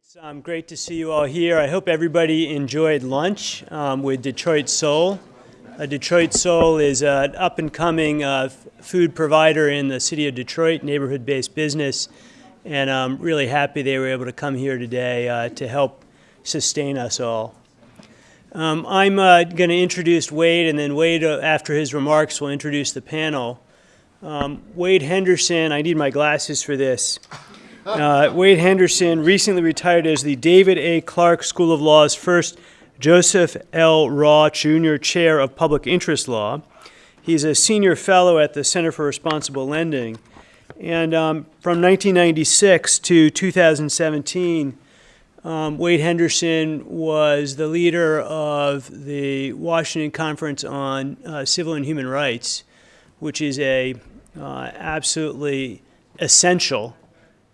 It's um, great to see you all here. I hope everybody enjoyed lunch um, with Detroit Soul. Uh, Detroit Soul is an up and coming uh, food provider in the city of Detroit, neighborhood based business, and I'm really happy they were able to come here today uh, to help sustain us all. Um, I'm uh, going to introduce Wade, and then Wade, uh, after his remarks, will introduce the panel. Um, Wade Henderson, I need my glasses for this. Uh, Wade Henderson recently retired as the David A. Clarke School of Law's first Joseph L. Rauh Jr. Chair of Public Interest Law. He's a senior fellow at the Center for Responsible Lending. And um, from 1996 to 2017, um, Wade Henderson was the leader of the Washington Conference on uh, Civil and Human Rights, which is a uh, absolutely essential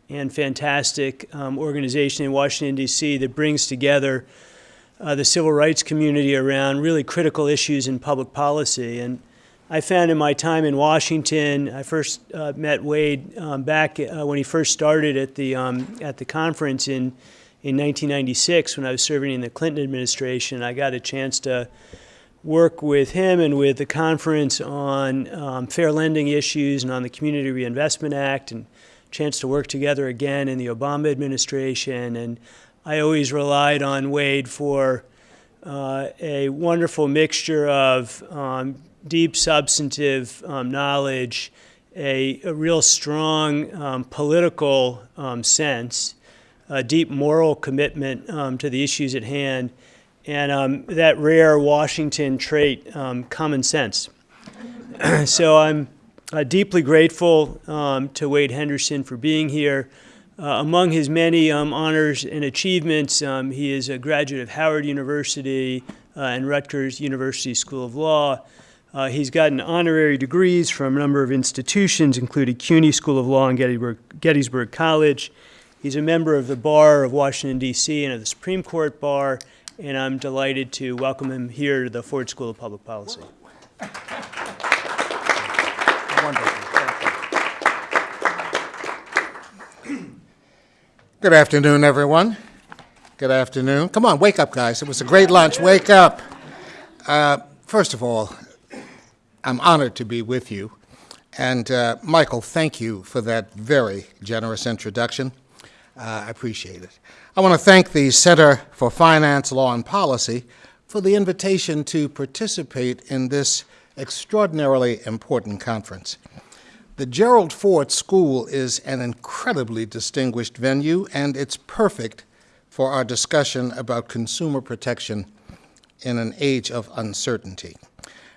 and fantastic um, organization in Washington, D.C. that brings together uh, the civil rights community around really critical issues in public policy. And I found in my time in Washington, I first uh, met Wade um, back uh, when he first started at the, um, at the conference in, in 1996 when I was serving in the Clinton administration. I got a chance to work with him and with the conference on um, fair lending issues and on the Community Reinvestment Act and chance to work together again in the Obama administration. And I always relied on Wade for uh, a wonderful mixture of um, deep substantive um, knowledge, a, a, real strong um, political um, sense, a deep moral commitment um, to the issues at hand, and um, that rare Washington trait, common sense. so I'm uh, deeply grateful um, to Wade Henderson for being here. Uh, among his many um, honors and achievements, um, he is a graduate of Howard University uh, and Rutgers University School of Law. Uh, he's gotten honorary degrees from a number of institutions, including CUNY School of Law and Gettysburg, Gettysburg College. He's a member of the Bar of Washington, D.C. and of the Supreme Court Bar, and I'm delighted to welcome him here to the Ford School of Public Policy. Good afternoon, everyone. Good afternoon. Come on, wake up, guys. It was a great lunch. Wake up. Uh, first of all, I'm honored to be with you. And uh, Michael, thank you for that very generous introduction. Uh, I appreciate it. I want to thank the Center for Finance, Law, and Policy for the invitation to participate in this extraordinarily important conference. The Gerald Ford School is an incredibly distinguished venue, and it's perfect for our discussion about consumer protection in an age of uncertainty.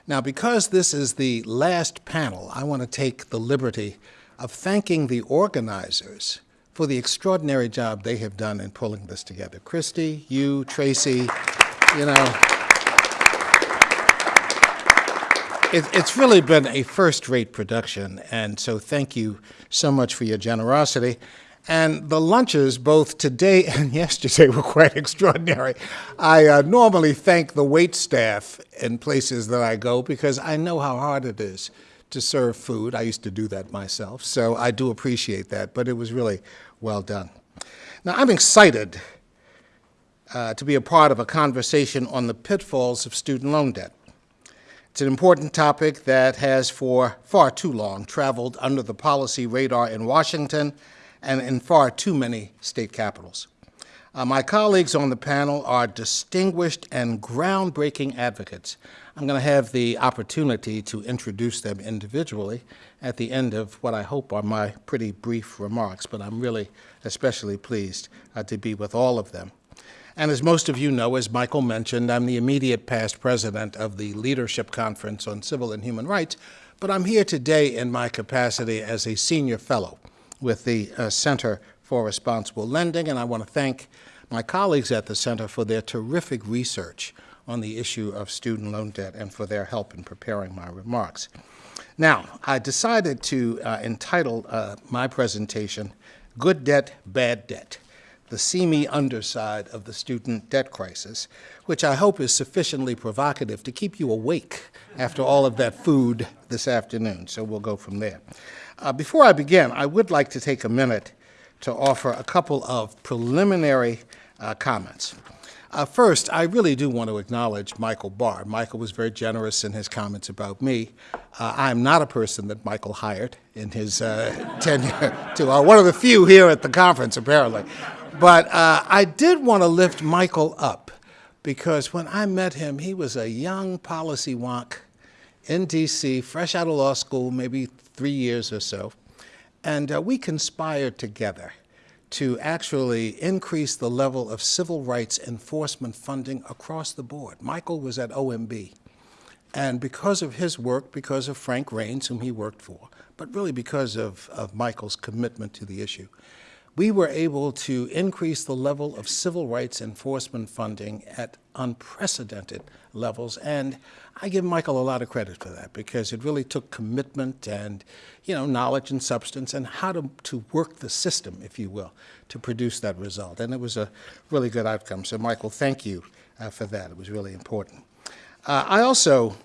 Now, because this is the last panel, I want to take the liberty of thanking the organizers for the extraordinary job they have done in pulling this together. Christy, you, Tracy, you know, it, it's really been a first-rate production, and so thank you so much for your generosity. And the lunches, both today and yesterday, were quite extraordinary. I uh, normally thank the wait staff in places that I go because I know how hard it is to serve food. I used to do that myself, so I do appreciate that, but it was really well done. Now, I'm excited uh, to be a part of a conversation on the pitfalls of student loan debt. It's an important topic that has for far too long traveled under the policy radar in Washington and in far too many state capitals. Uh, my colleagues on the panel are distinguished and groundbreaking advocates. I'm going to have the opportunity to introduce them individually at the end of what I hope are my pretty brief remarks, but I'm really especially pleased uh, to be with all of them. And as most of you know, as Michael mentioned, I'm the immediate past president of the Leadership Conference on Civil and Human Rights, but I'm here today in my capacity as a senior fellow with the uh, Center for Responsible Lending, and I want to thank my colleagues at the Center for their terrific research on the issue of student loan debt and for their help in preparing my remarks. Now, I decided to uh, entitle uh, my presentation, Good Debt, Bad Debt the seamy underside of the student debt crisis, which I hope is sufficiently provocative to keep you awake after all of that food this afternoon. So we'll go from there. Uh, before I begin, I would like to take a minute to offer a couple of preliminary uh, comments. Uh, first, I really do want to acknowledge Michael Barr. Michael was very generous in his comments about me. Uh, I am not a person that Michael hired in his uh, tenure to uh, one of the few here at the conference, apparently. But uh, I did want to lift Michael up because when I met him, he was a young policy wonk in D.C., fresh out of law school, maybe three years or so. And uh, we conspired together to actually increase the level of civil rights enforcement funding across the board. Michael was at OMB. And because of his work, because of Frank Raines, whom he worked for, but really because of, of Michael's commitment to the issue, we were able to increase the level of civil rights enforcement funding at unprecedented levels. And I give Michael a lot of credit for that because it really took commitment and, you know, knowledge and substance and how to, to work the system, if you will, to produce that result. And it was a really good outcome. So, Michael, thank you uh, for that. It was really important. Uh, I also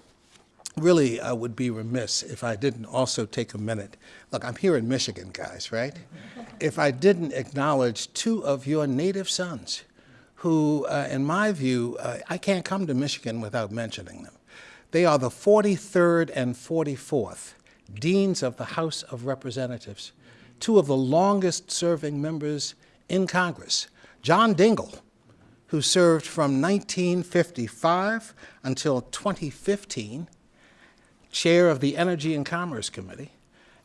really I would be remiss if I didn't also take a minute. Look, I'm here in Michigan, guys, right? If I didn't acknowledge two of your native sons who, uh, in my view, uh, I can't come to Michigan without mentioning them. They are the 43rd and 44th deans of the House of Representatives, two of the longest serving members in Congress. John Dingell, who served from 1955 until 2015, chair of the Energy and Commerce Committee,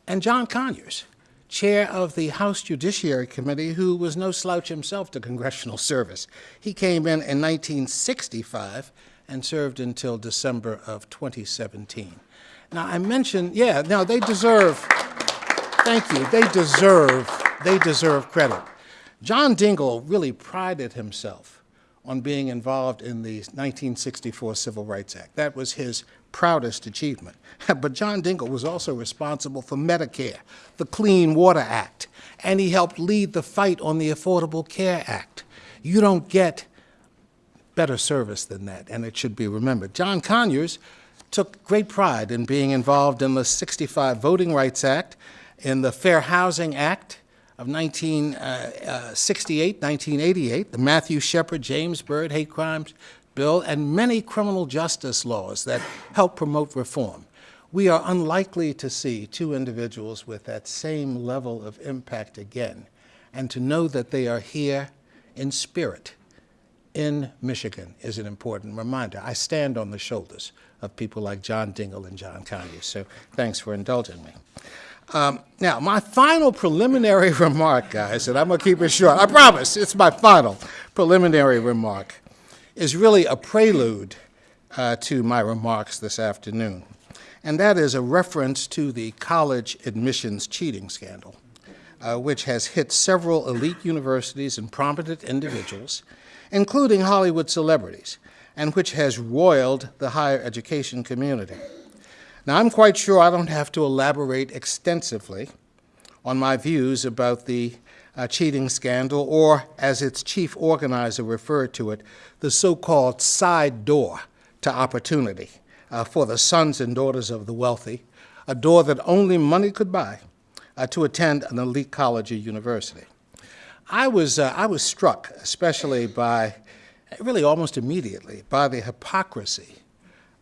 and John Conyers, chair of the House Judiciary Committee, who was no slouch himself to congressional service. He came in in 1965 and served until December of 2017. Now, I mentioned, yeah, now they deserve, thank you, they deserve, they deserve credit. John Dingell really prided himself on being involved in the 1964 Civil Rights Act. That was his proudest achievement. but John Dingell was also responsible for Medicare, the Clean Water Act, and he helped lead the fight on the Affordable Care Act. You don't get better service than that, and it should be remembered. John Conyers took great pride in being involved in the 65 Voting Rights Act, in the Fair Housing Act, of 1968, 1988, uh, the Matthew Shepard, James Byrd hate crimes bill, and many criminal justice laws that help promote reform. We are unlikely to see two individuals with that same level of impact again, and to know that they are here in spirit in Michigan is an important reminder. I stand on the shoulders of people like John Dingell and John Conyers, so thanks for indulging me. Um, now, my final preliminary remark, guys, and I'm going to keep it short. I promise, it's my final preliminary remark, is really a prelude uh, to my remarks this afternoon. And that is a reference to the college admissions cheating scandal, uh, which has hit several elite universities and prominent individuals, including Hollywood celebrities, and which has roiled the higher education community. Now, I'm quite sure I don't have to elaborate extensively on my views about the cheating scandal, or as its chief organizer referred to it, the so called side door to opportunity uh, for the sons and daughters of the wealthy, a door that only money could buy uh, to attend an elite college or university. I was, uh, I was struck, especially by, really almost immediately, by the hypocrisy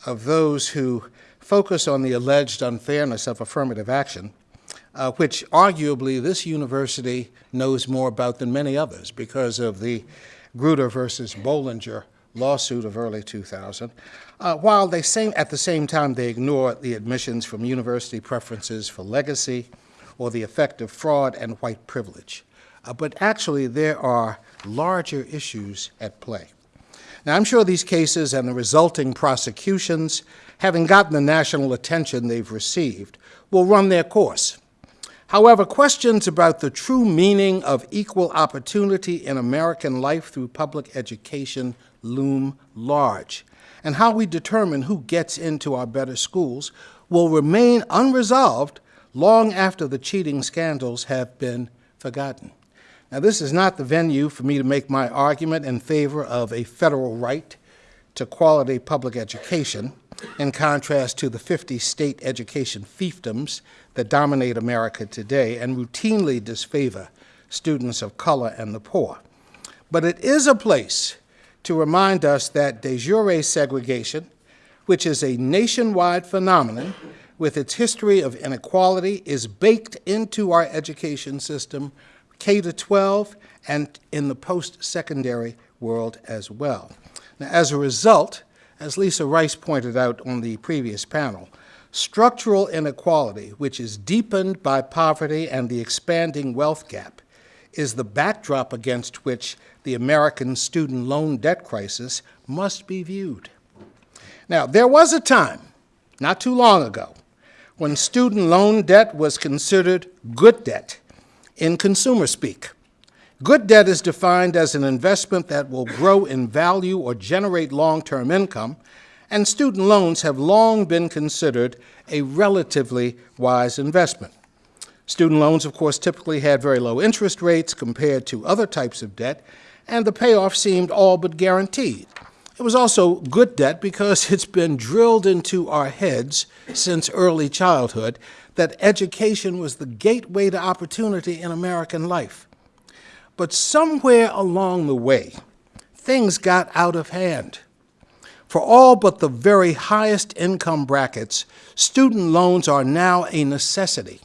of those who focus on the alleged unfairness of affirmative action, uh, which arguably this university knows more about than many others because of the Grutter versus Bollinger lawsuit of early 2000, uh, while they same, at the same time they ignore the admissions from university preferences for legacy or the effect of fraud and white privilege. Uh, but actually, there are larger issues at play. Now, I'm sure these cases and the resulting prosecutions having gotten the national attention they've received, will run their course. However, questions about the true meaning of equal opportunity in American life through public education loom large, and how we determine who gets into our better schools will remain unresolved long after the cheating scandals have been forgotten. Now, this is not the venue for me to make my argument in favor of a federal right to quality public education, in contrast to the 50 state education fiefdoms that dominate America today and routinely disfavor students of color and the poor. But it is a place to remind us that de jure segregation, which is a nationwide phenomenon with its history of inequality, is baked into our education system, K to 12, and in the post-secondary world as well. Now, as a result, as Lisa Rice pointed out on the previous panel, structural inequality, which is deepened by poverty and the expanding wealth gap, is the backdrop against which the American student loan debt crisis must be viewed. Now, there was a time, not too long ago, when student loan debt was considered good debt in consumer speak. Good debt is defined as an investment that will grow in value or generate long-term income, and student loans have long been considered a relatively wise investment. Student loans, of course, typically had very low interest rates compared to other types of debt, and the payoff seemed all but guaranteed. It was also good debt because it's been drilled into our heads since early childhood that education was the gateway to opportunity in American life. But somewhere along the way, things got out of hand. For all but the very highest income brackets, student loans are now a necessity.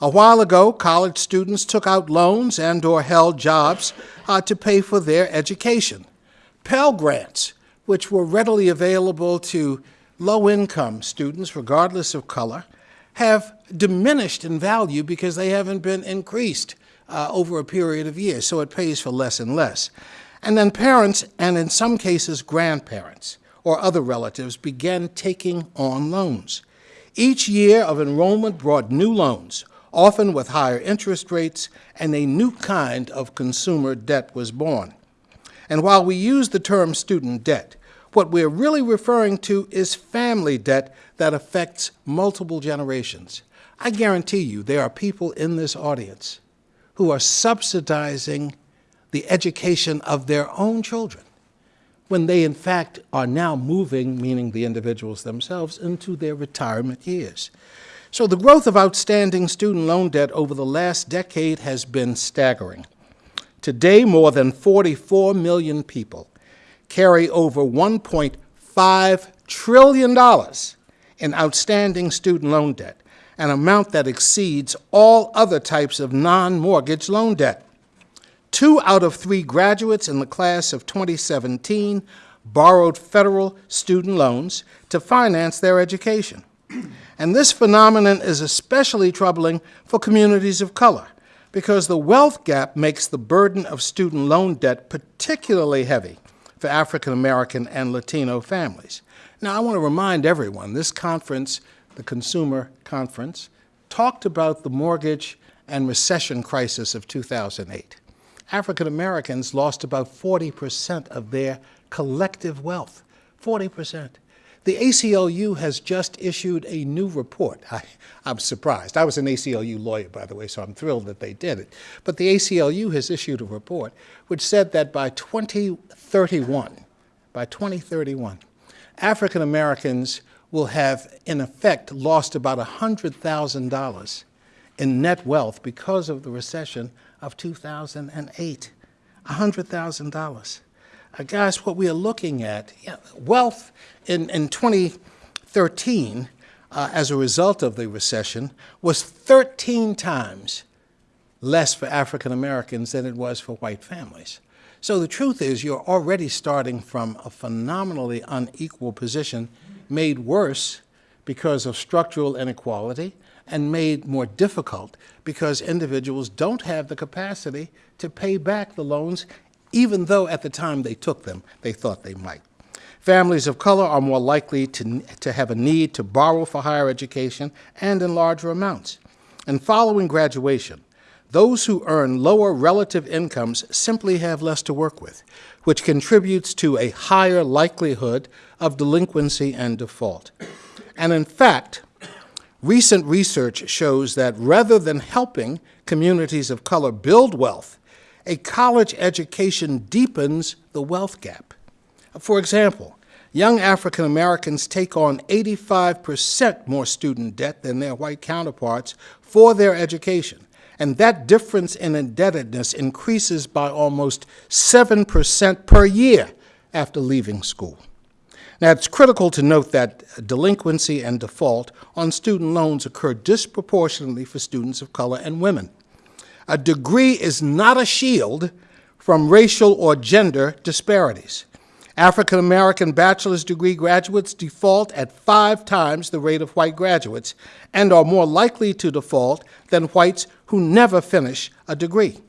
A while ago, college students took out loans and or held jobs uh, to pay for their education. Pell Grants, which were readily available to low-income students, regardless of color, have diminished in value because they haven't been increased uh, over a period of years, so it pays for less and less. And then parents, and in some cases grandparents or other relatives, began taking on loans. Each year of enrollment brought new loans, often with higher interest rates, and a new kind of consumer debt was born. And while we use the term student debt, what we're really referring to is family debt that affects multiple generations. I guarantee you there are people in this audience who are subsidizing the education of their own children when they in fact are now moving, meaning the individuals themselves, into their retirement years. So the growth of outstanding student loan debt over the last decade has been staggering. Today, more than 44 million people carry over $1.5 trillion in outstanding student loan debt, an amount that exceeds all other types of non-mortgage loan debt. Two out of three graduates in the class of 2017 borrowed federal student loans to finance their education. And this phenomenon is especially troubling for communities of color because the wealth gap makes the burden of student loan debt particularly heavy for African American and Latino families. Now, I want to remind everyone this conference the Consumer Conference, talked about the mortgage and recession crisis of 2008. African Americans lost about 40% of their collective wealth, 40%. The ACLU has just issued a new report. I, am surprised. I was an ACLU lawyer, by the way, so I'm thrilled that they did it. But the ACLU has issued a report which said that by 2031, by 2031, African Americans will have, in effect, lost about $100,000 in net wealth because of the recession of 2008. $100,000. Uh, guys, what we are looking at, know, wealth in, in 2013, uh, as a result of the recession, was 13 times less for African Americans than it was for white families. So the truth is you're already starting from a phenomenally unequal position made worse because of structural inequality and made more difficult because individuals don't have the capacity to pay back the loans, even though at the time they took them, they thought they might. Families of color are more likely to, to have a need to borrow for higher education and in larger amounts. And following graduation, those who earn lower relative incomes simply have less to work with, which contributes to a higher likelihood of delinquency and default. And in fact, recent research shows that rather than helping communities of color build wealth, a college education deepens the wealth gap. For example, young African Americans take on 85% more student debt than their white counterparts for their education, and that difference in indebtedness increases by almost 7% per year after leaving school. Now, it's critical to note that delinquency and default on student loans occur disproportionately for students of color and women. A degree is not a shield from racial or gender disparities. African American bachelor's degree graduates default at five times the rate of white graduates and are more likely to default than whites who never finish a degree.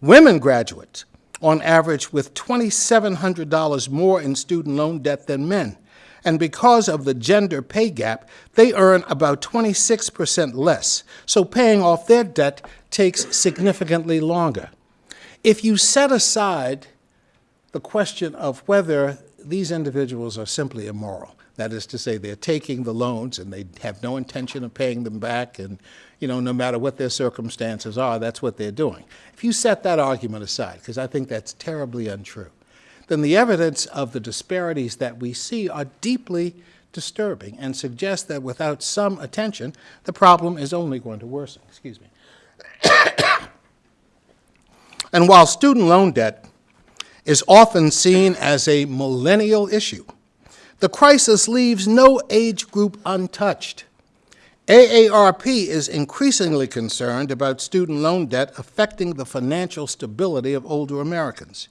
Women graduates, on average, with $2,700 more in student loan debt than men. And because of the gender pay gap, they earn about 26% less. So paying off their debt takes significantly longer. If you set aside the question of whether these individuals are simply immoral. That is to say, they're taking the loans and they have no intention of paying them back, and you know, no matter what their circumstances are, that's what they're doing. If you set that argument aside, because I think that's terribly untrue, then the evidence of the disparities that we see are deeply disturbing and suggest that without some attention, the problem is only going to worsen. Excuse me. and while student loan debt is often seen as a millennial issue. The crisis leaves no age group untouched. AARP is increasingly concerned about student loan debt affecting the financial stability of older Americans.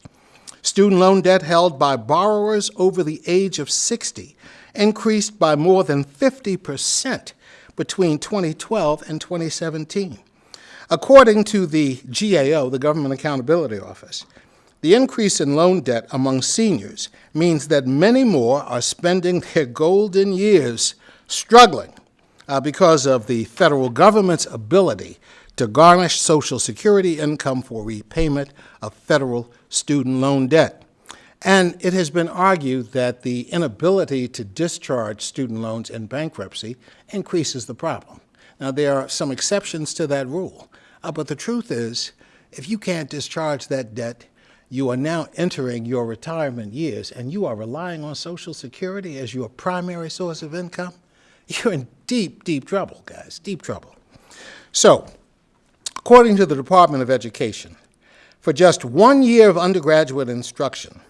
Student loan debt held by borrowers over the age of 60 increased by more than 50 percent between 2012 and 2017. According to the GAO, the Government Accountability Office, the increase in loan debt among seniors means that many more are spending their golden years struggling uh, because of the federal government's ability to garnish Social Security income for repayment of federal student loan debt. And it has been argued that the inability to discharge student loans in bankruptcy increases the problem. Now, there are some exceptions to that rule, uh, but the truth is, if you can't discharge that debt, you are now entering your retirement years and you are relying on Social Security as your primary source of income, you're in deep, deep trouble, guys, deep trouble. So, according to the Department of Education, for just one year of undergraduate instruction,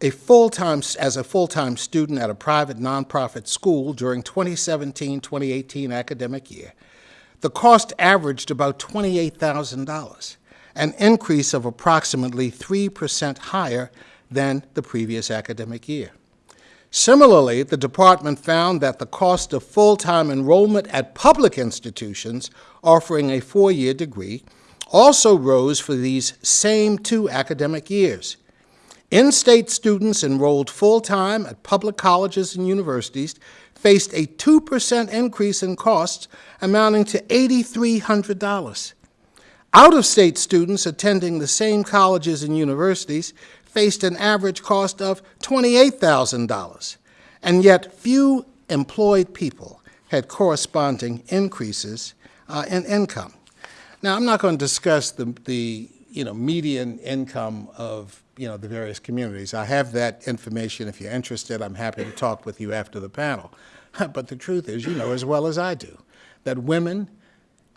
a full-time, as a full-time student at a private nonprofit school during 2017-2018 academic year, the cost averaged about $28,000 an increase of approximately 3% higher than the previous academic year. Similarly, the department found that the cost of full-time enrollment at public institutions offering a four-year degree also rose for these same two academic years. In-state students enrolled full-time at public colleges and universities faced a 2% increase in costs amounting to $8,300. Out-of-state students attending the same colleges and universities faced an average cost of $28,000, and yet few employed people had corresponding increases uh, in income. Now, I'm not going to discuss the, the you know, median income of you know, the various communities. I have that information. If you're interested, I'm happy to talk with you after the panel. but the truth is, you know as well as I do, that women,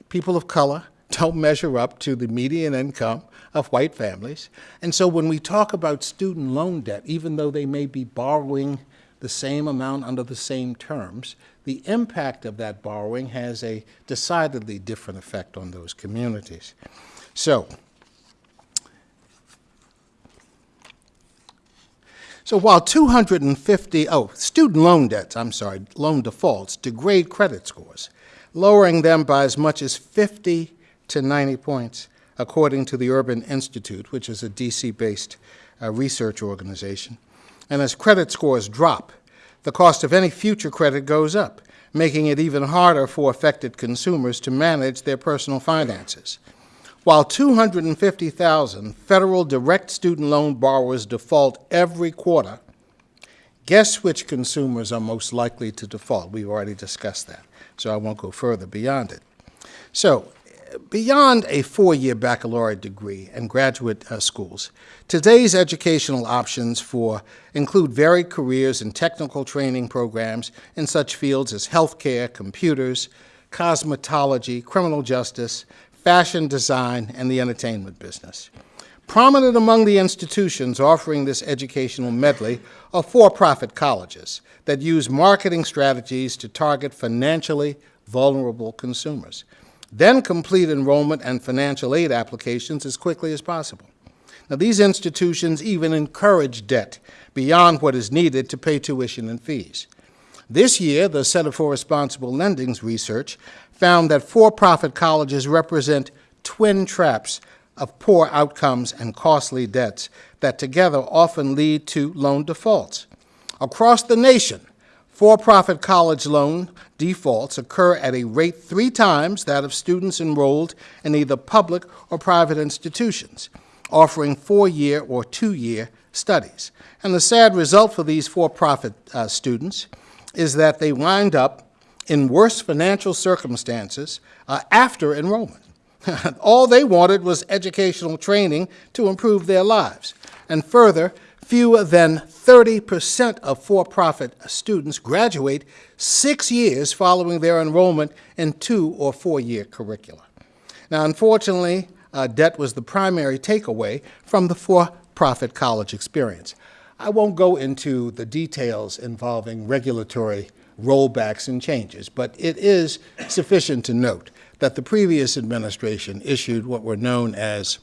people of color, don't measure up to the median income of white families. And so when we talk about student loan debt, even though they may be borrowing the same amount under the same terms, the impact of that borrowing has a decidedly different effect on those communities. So, so while 250, oh, student loan debts, I'm sorry, loan defaults degrade credit scores, lowering them by as much as 50 to 90 points, according to the Urban Institute, which is a DC-based uh, research organization. And as credit scores drop, the cost of any future credit goes up, making it even harder for affected consumers to manage their personal finances. While 250,000 federal direct student loan borrowers default every quarter, guess which consumers are most likely to default? We've already discussed that, so I won't go further beyond it. So beyond a four-year baccalaureate degree and graduate uh, schools, today's educational options for include varied careers and technical training programs in such fields as healthcare, computers, cosmetology, criminal justice, fashion design, and the entertainment business. Prominent among the institutions offering this educational medley are for-profit colleges that use marketing strategies to target financially vulnerable consumers. Then complete enrollment and financial aid applications as quickly as possible. Now, these institutions even encourage debt beyond what is needed to pay tuition and fees. This year, the Center for Responsible Lending's research found that for-profit colleges represent twin traps of poor outcomes and costly debts that together often lead to loan defaults. Across the nation, for-profit college loan defaults occur at a rate three times that of students enrolled in either public or private institutions, offering four-year or two-year studies. And the sad result for these for-profit uh, students is that they wind up in worse financial circumstances uh, after enrollment. All they wanted was educational training to improve their lives. And further, fewer than 30% of for-profit students graduate six years following their enrollment in two or four-year curricula. Now, unfortunately, uh, debt was the primary takeaway from the for-profit college experience. I won't go into the details involving regulatory rollbacks and changes, but it is sufficient to note that the previous administration issued what were known as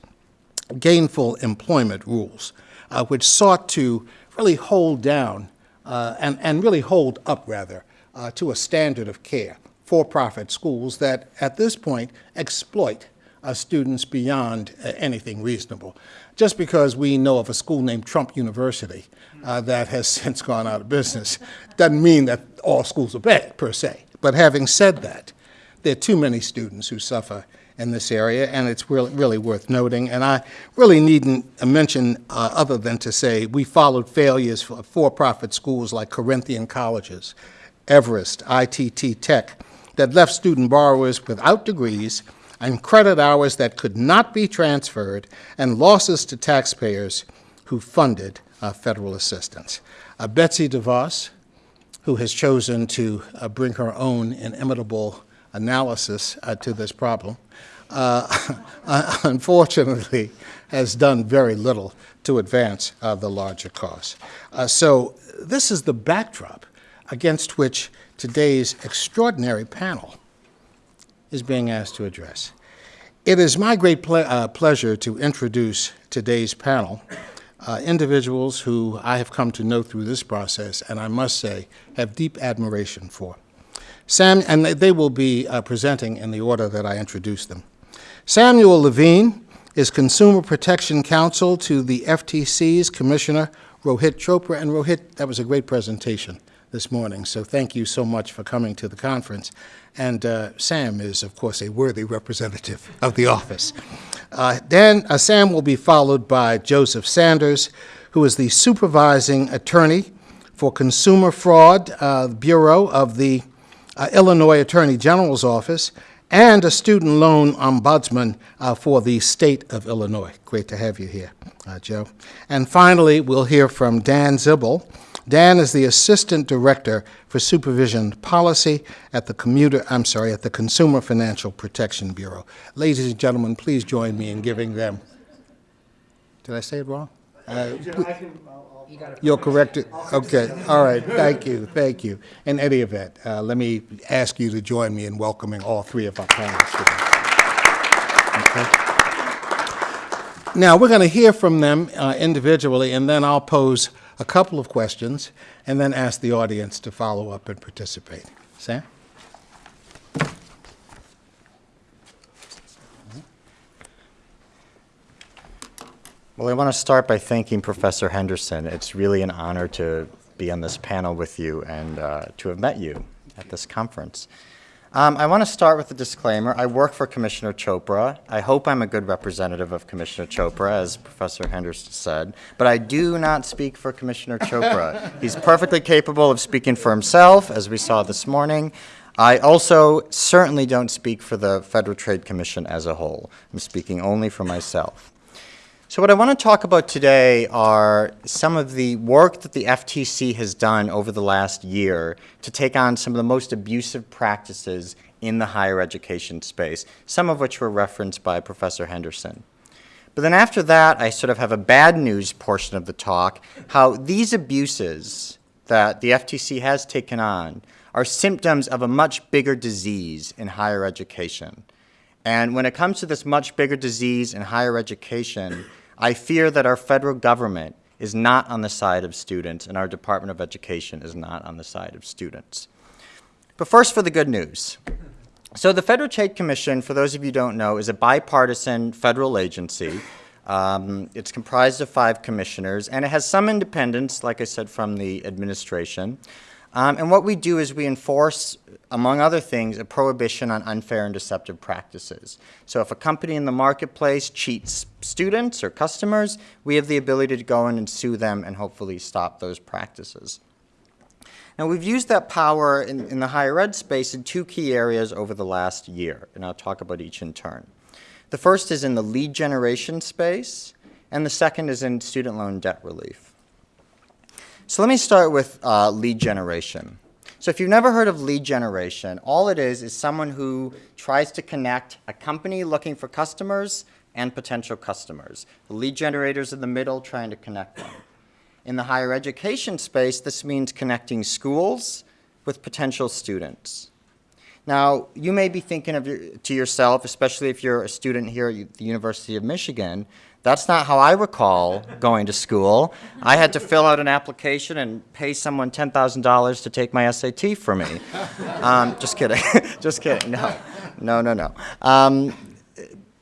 gainful employment rules, uh, which sought to really hold down uh, and, and really hold up, rather, uh, to a standard of care for-profit schools that, at this point, exploit uh, students beyond uh, anything reasonable. Just because we know of a school named Trump University uh, that has since gone out of business doesn't mean that all schools are bad, per se. But having said that, there are too many students who suffer in this area, and it's really, really worth noting. And I really needn't mention uh, other than to say we followed failures for for-profit schools like Corinthian colleges, Everest, ITT Tech, that left student borrowers without degrees and credit hours that could not be transferred and losses to taxpayers who funded uh, federal assistance. Uh, Betsy DeVos, who has chosen to uh, bring her own inimitable analysis uh, to this problem, uh, unfortunately has done very little to advance uh, the larger cause. Uh, so this is the backdrop against which today's extraordinary panel is being asked to address. It is my great ple uh, pleasure to introduce today's panel, uh, individuals who I have come to know through this process, and I must say, have deep admiration for. Sam, and they will be uh, presenting in the order that I introduced them. Samuel Levine is Consumer Protection Counsel to the FTC's Commissioner Rohit Chopra. And Rohit, that was a great presentation this morning, so thank you so much for coming to the conference. And uh, Sam is, of course, a worthy representative of the office. Uh, then uh, Sam will be followed by Joseph Sanders, who is the supervising attorney for Consumer Fraud uh, Bureau of the uh, Illinois Attorney General's Office, and a student loan ombudsman uh, for the state of Illinois. Great to have you here, uh, Joe. And finally, we'll hear from Dan Zibel. Dan is the Assistant Director for Supervision Policy at the Commuter, I'm sorry, at the Consumer Financial Protection Bureau. Ladies and gentlemen, please join me in giving them. Did I say it wrong? Uh, You'll correct it? Okay, all right, thank you, thank you. In any event, uh, let me ask you to join me in welcoming all three of our panelists today. Okay. Now, we're going to hear from them uh, individually, and then I'll pose a couple of questions, and then ask the audience to follow up and participate. Sam? Well, I want to start by thanking Professor Henderson. It's really an honor to be on this panel with you and uh, to have met you at this conference. Um, I want to start with a disclaimer. I work for Commissioner Chopra. I hope I'm a good representative of Commissioner Chopra, as Professor Henderson said, but I do not speak for Commissioner Chopra. He's perfectly capable of speaking for himself, as we saw this morning. I also certainly don't speak for the Federal Trade Commission as a whole. I'm speaking only for myself. So what I want to talk about today are some of the work that the FTC has done over the last year to take on some of the most abusive practices in the higher education space, some of which were referenced by Professor Henderson. But then after that, I sort of have a bad news portion of the talk, how these abuses that the FTC has taken on are symptoms of a much bigger disease in higher education. And when it comes to this much bigger disease in higher education, I fear that our federal government is not on the side of students and our Department of Education is not on the side of students. But first for the good news. So the Federal Trade Commission, for those of you who don't know, is a bipartisan federal agency. Um, it's comprised of five commissioners, and it has some independence, like I said, from the administration. Um, and what we do is we enforce, among other things, a prohibition on unfair and deceptive practices. So if a company in the marketplace cheats students or customers, we have the ability to go in and sue them and hopefully stop those practices. Now we've used that power in, in the higher ed space in two key areas over the last year, and I'll talk about each in turn. The first is in the lead generation space, and the second is in student loan debt relief. So let me start with uh, lead generation. So if you've never heard of lead generation, all it is is someone who tries to connect a company looking for customers and potential customers. The lead generators in the middle trying to connect them. In the higher education space, this means connecting schools with potential students. Now, you may be thinking of your, to yourself, especially if you're a student here at the University of Michigan, that's not how I recall going to school. I had to fill out an application and pay someone $10,000 to take my SAT for me. Um, just kidding. just kidding. No, no, no, no. Um,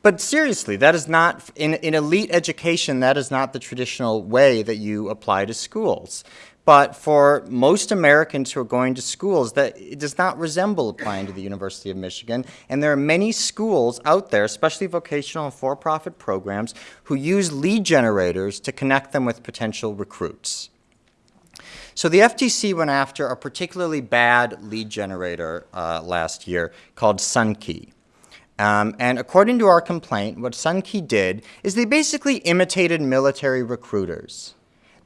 but seriously, that is not, in, in elite education, that is not the traditional way that you apply to schools. But for most Americans who are going to schools, that it does not resemble applying to the University of Michigan. And there are many schools out there, especially vocational and for-profit programs, who use lead generators to connect them with potential recruits. So the FTC went after a particularly bad lead generator uh, last year called Sunkey. Um, and according to our complaint, what Sunkey did is they basically imitated military recruiters.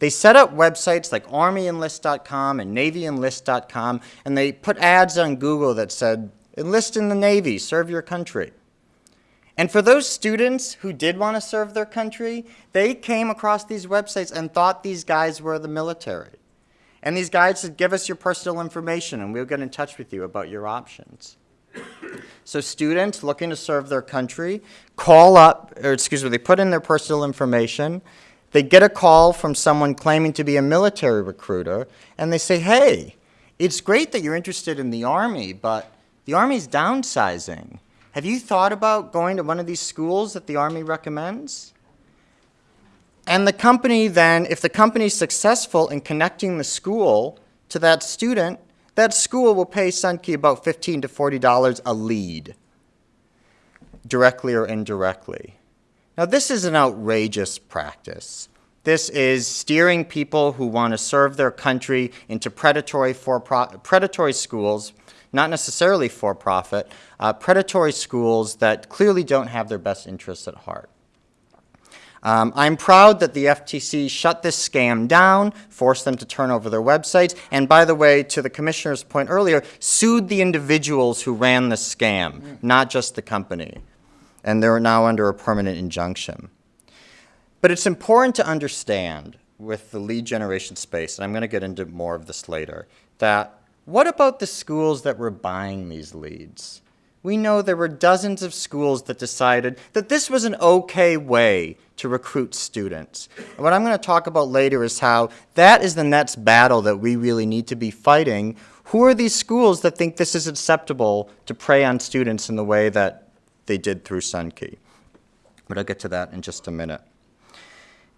They set up websites like armyenlist.com and navyenlist.com, and they put ads on Google that said, enlist in the Navy, serve your country. And for those students who did want to serve their country, they came across these websites and thought these guys were the military. And these guys said, give us your personal information and we'll get in touch with you about your options. So students looking to serve their country call up, or excuse me, they put in their personal information, they get a call from someone claiming to be a military recruiter, and they say, hey, it's great that you're interested in the Army, but the Army's downsizing. Have you thought about going to one of these schools that the Army recommends? And the company then, if the company is successful in connecting the school to that student, that school will pay Sunkey about 15 to $40 a lead, directly or indirectly. Now, this is an outrageous practice. This is steering people who want to serve their country into predatory, for predatory schools, not necessarily for-profit, uh, predatory schools that clearly don't have their best interests at heart. Um, I'm proud that the FTC shut this scam down, forced them to turn over their websites, and by the way, to the commissioner's point earlier, sued the individuals who ran the scam, mm. not just the company and they're now under a permanent injunction. But it's important to understand with the lead generation space, and I'm going to get into more of this later, that what about the schools that were buying these leads? We know there were dozens of schools that decided that this was an okay way to recruit students. And what I'm going to talk about later is how that is the next battle that we really need to be fighting. Who are these schools that think this is acceptable to prey on students in the way that they did through Sunkey. But I'll get to that in just a minute.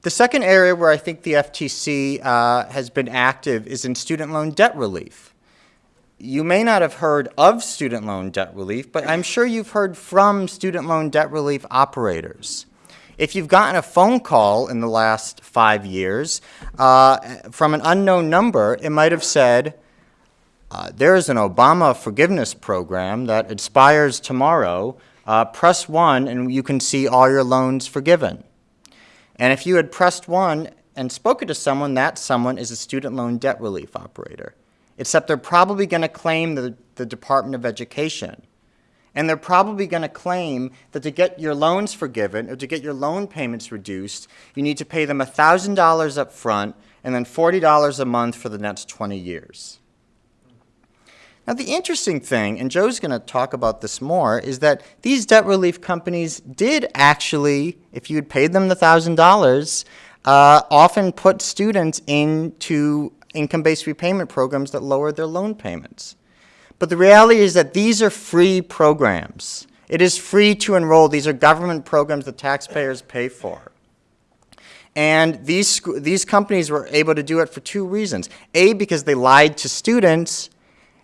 The second area where I think the FTC uh, has been active is in student loan debt relief. You may not have heard of student loan debt relief, but I'm sure you've heard from student loan debt relief operators. If you've gotten a phone call in the last five years uh, from an unknown number, it might have said, uh, there is an Obama forgiveness program that expires tomorrow uh, press 1 and you can see all your loans forgiven. And if you had pressed 1 and spoken to someone, that someone is a student loan debt relief operator. Except they're probably going to claim the, the Department of Education And they're probably going to claim that to get your loans forgiven or to get your loan payments reduced, you need to pay them $1,000 up front and then $40 a month for the next 20 years. Now, the interesting thing, and Joe's going to talk about this more, is that these debt relief companies did actually, if you had paid them the $1,000, uh, often put students into income-based repayment programs that lowered their loan payments. But the reality is that these are free programs. It is free to enroll. These are government programs that taxpayers pay for. And these, these companies were able to do it for two reasons. A, because they lied to students,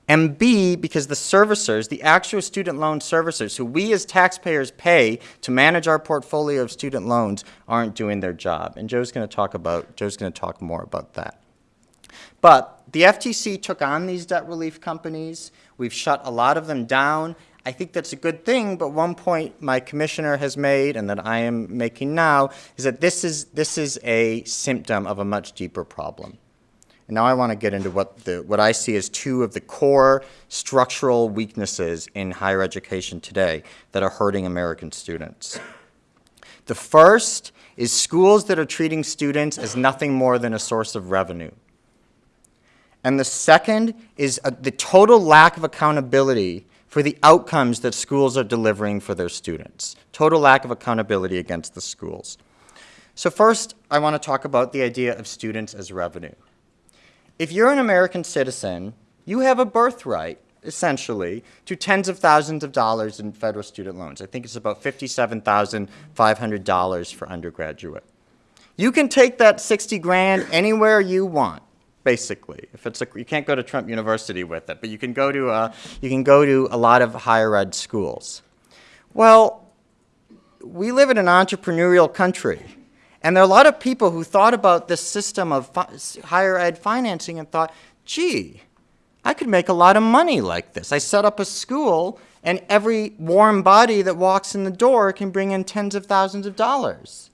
and B, because the servicers, the actual student loan servicers, who we as taxpayers pay to manage our portfolio of student loans, aren't doing their job. And Joe's going to talk about, Joe's going to talk more about that. But the FTC took on these debt relief companies. We've shut a lot of them down. I think that's a good thing, but one point my commissioner has made and that I am making now is that this is, this is a symptom of a much deeper problem. And now I want to get into what, the, what I see as two of the core structural weaknesses in higher education today that are hurting American students. The first is schools that are treating students as nothing more than a source of revenue. And the second is a, the total lack of accountability for the outcomes that schools are delivering for their students. Total lack of accountability against the schools. So first, I want to talk about the idea of students as revenue. If you're an American citizen, you have a birthright, essentially, to tens of thousands of dollars in federal student loans. I think it's about $57,500 for undergraduate. You can take that 60 grand anywhere you want, basically. If it's a, you can't go to Trump University with it, but you can go to a, you can go to a lot of higher ed schools. Well, we live in an entrepreneurial country. And there are a lot of people who thought about this system of higher ed financing and thought, gee, I could make a lot of money like this. I set up a school, and every warm body that walks in the door can bring in tens of thousands of dollars.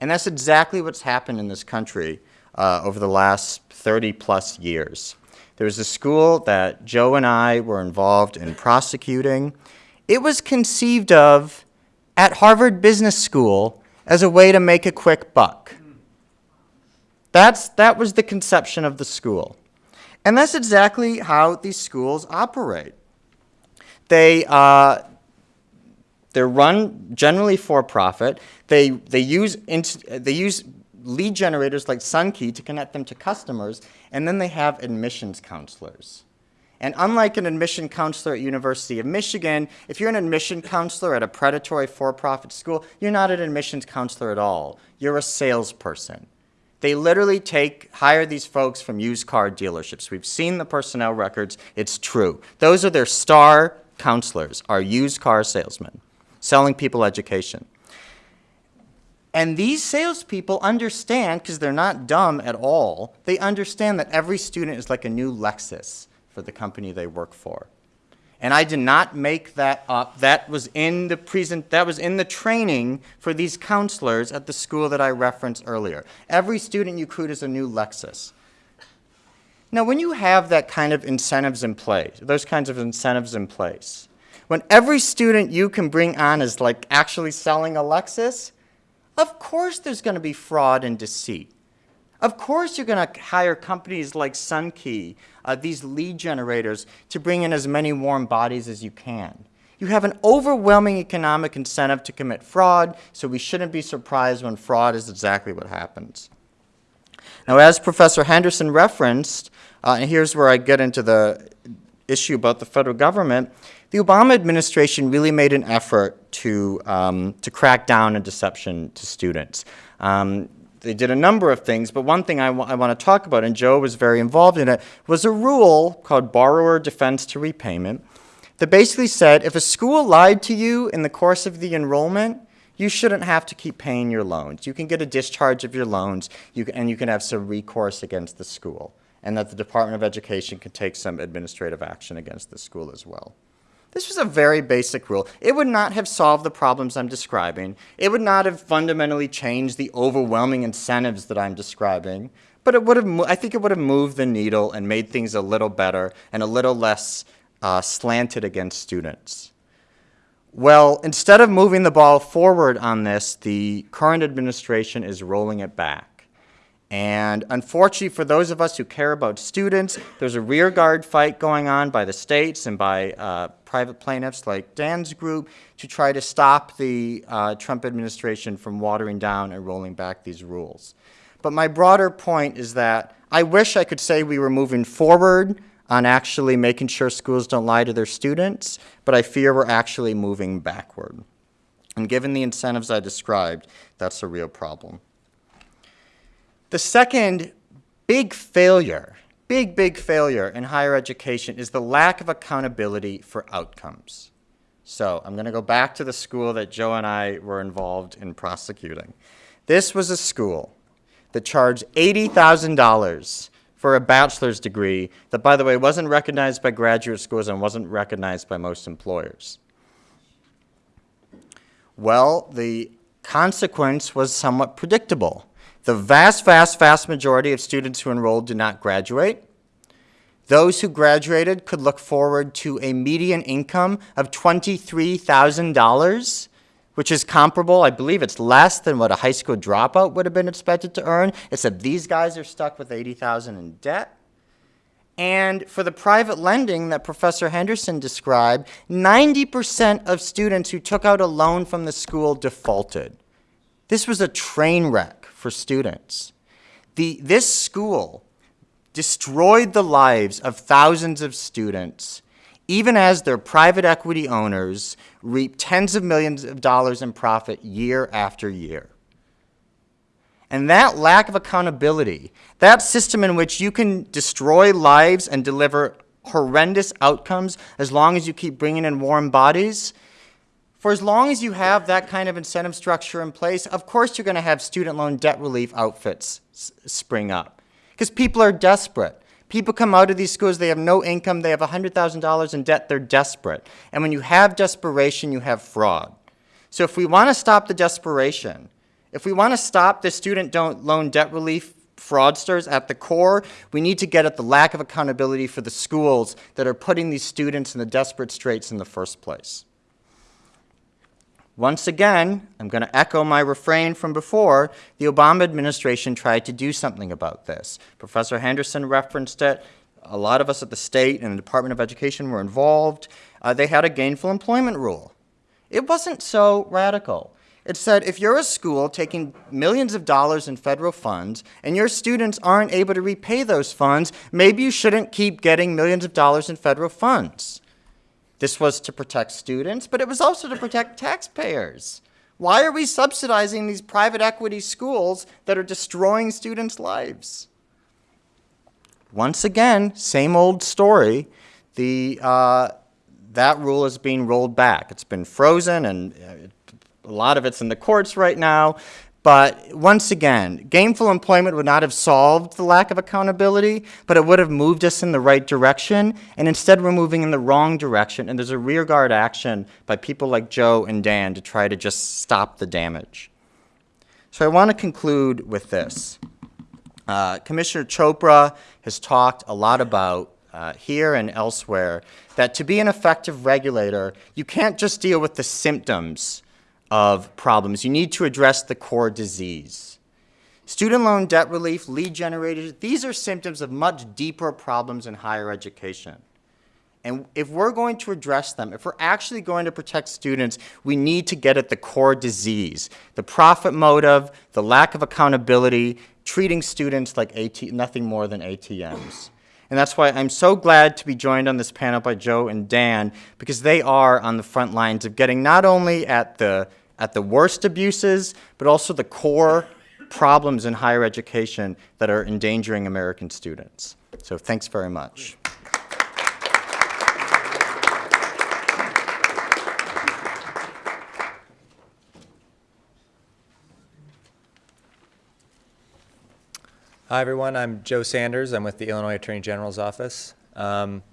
And that's exactly what's happened in this country uh, over the last 30 plus years. There was a school that Joe and I were involved in prosecuting. It was conceived of at Harvard Business School as a way to make a quick buck. That's, that was the conception of the school. And that's exactly how these schools operate. They, uh, they're run generally for profit. They, they, use they use lead generators like SunKey to connect them to customers, and then they have admissions counselors. And unlike an admission counselor at University of Michigan, if you're an admission counselor at a predatory for-profit school, you're not an admissions counselor at all. You're a salesperson. They literally take, hire these folks from used car dealerships. We've seen the personnel records. It's true. Those are their star counselors, our used car salesmen, selling people education. And these salespeople understand, because they're not dumb at all, they understand that every student is like a new Lexus for the company they work for. And I did not make that up. That was in the present that was in the training for these counselors at the school that I referenced earlier. Every student you recruit is a new Lexus. Now, when you have that kind of incentives in place, those kinds of incentives in place, when every student you can bring on is like actually selling a Lexus, of course there's going to be fraud and deceit. Of course you're going to hire companies like SunKey, uh, these lead generators, to bring in as many warm bodies as you can. You have an overwhelming economic incentive to commit fraud, so we shouldn't be surprised when fraud is exactly what happens. Now, as Professor Henderson referenced, uh, and here's where I get into the issue about the federal government, the Obama administration really made an effort to, um, to crack down on deception to students. Um, they did a number of things, but one thing I, I want to talk about, and Joe was very involved in it, was a rule called borrower defense to repayment that basically said if a school lied to you in the course of the enrollment, you shouldn't have to keep paying your loans. You can get a discharge of your loans, you can, and you can have some recourse against the school, and that the Department of Education can take some administrative action against the school as well. This was a very basic rule. It would not have solved the problems I'm describing. It would not have fundamentally changed the overwhelming incentives that I'm describing. But it would have, I think it would have moved the needle and made things a little better and a little less uh, slanted against students. Well, instead of moving the ball forward on this, the current administration is rolling it back. And unfortunately, for those of us who care about students, there's a rearguard fight going on by the states and by uh, private plaintiffs like Dan's group to try to stop the uh, Trump administration from watering down and rolling back these rules. But my broader point is that I wish I could say we were moving forward on actually making sure schools don't lie to their students, but I fear we're actually moving backward. And given the incentives I described, that's a real problem. The second big failure, big, big failure in higher education is the lack of accountability for outcomes. So I'm going to go back to the school that Joe and I were involved in prosecuting. This was a school that charged $80,000 for a bachelor's degree that, by the way, wasn't recognized by graduate schools and wasn't recognized by most employers. Well, the consequence was somewhat predictable. The vast, vast, vast majority of students who enrolled did not graduate. Those who graduated could look forward to a median income of $23,000 which is comparable. I believe it's less than what a high school dropout would have been expected to earn, except these guys are stuck with 80000 in debt. And for the private lending that Professor Henderson described, 90% of students who took out a loan from the school defaulted. This was a train wreck for students. The, this school destroyed the lives of thousands of students even as their private equity owners reap tens of millions of dollars in profit year after year. And that lack of accountability, that system in which you can destroy lives and deliver horrendous outcomes as long as you keep bringing in warm bodies, for as long as you have that kind of incentive structure in place, of course you're going to have student loan debt relief outfits spring up. Because people are desperate. People come out of these schools, they have no income, they have $100,000 in debt, they're desperate. And when you have desperation, you have fraud. So if we want to stop the desperation, if we want to stop the student loan debt relief fraudsters at the core, we need to get at the lack of accountability for the schools that are putting these students in the desperate straits in the first place. Once again, I'm going to echo my refrain from before, the Obama administration tried to do something about this. Professor Henderson referenced it. A lot of us at the state and the Department of Education were involved. Uh, they had a gainful employment rule. It wasn't so radical. It said if you're a school taking millions of dollars in federal funds and your students aren't able to repay those funds, maybe you shouldn't keep getting millions of dollars in federal funds. This was to protect students, but it was also to protect taxpayers. Why are we subsidizing these private equity schools that are destroying students' lives? Once again, same old story. The, uh, that rule is being rolled back. It's been frozen, and uh, a lot of it's in the courts right now. But once again, gainful employment would not have solved the lack of accountability, but it would have moved us in the right direction. And instead, we're moving in the wrong direction. And there's a rearguard action by people like Joe and Dan to try to just stop the damage. So I want to conclude with this. Uh, Commissioner Chopra has talked a lot about uh, here and elsewhere that to be an effective regulator, you can't just deal with the symptoms of problems. You need to address the core disease. Student loan debt relief, lead generators, these are symptoms of much deeper problems in higher education. And if we're going to address them, if we're actually going to protect students, we need to get at the core disease, the profit motive, the lack of accountability, treating students like AT nothing more than ATMs. And that's why I'm so glad to be joined on this panel by Joe and Dan, because they are on the front lines of getting not only at the, at the worst abuses, but also the core problems in higher education that are endangering American students. So thanks very much. Hi, everyone. I'm Joe Sanders. I'm with the Illinois Attorney General's Office. Um,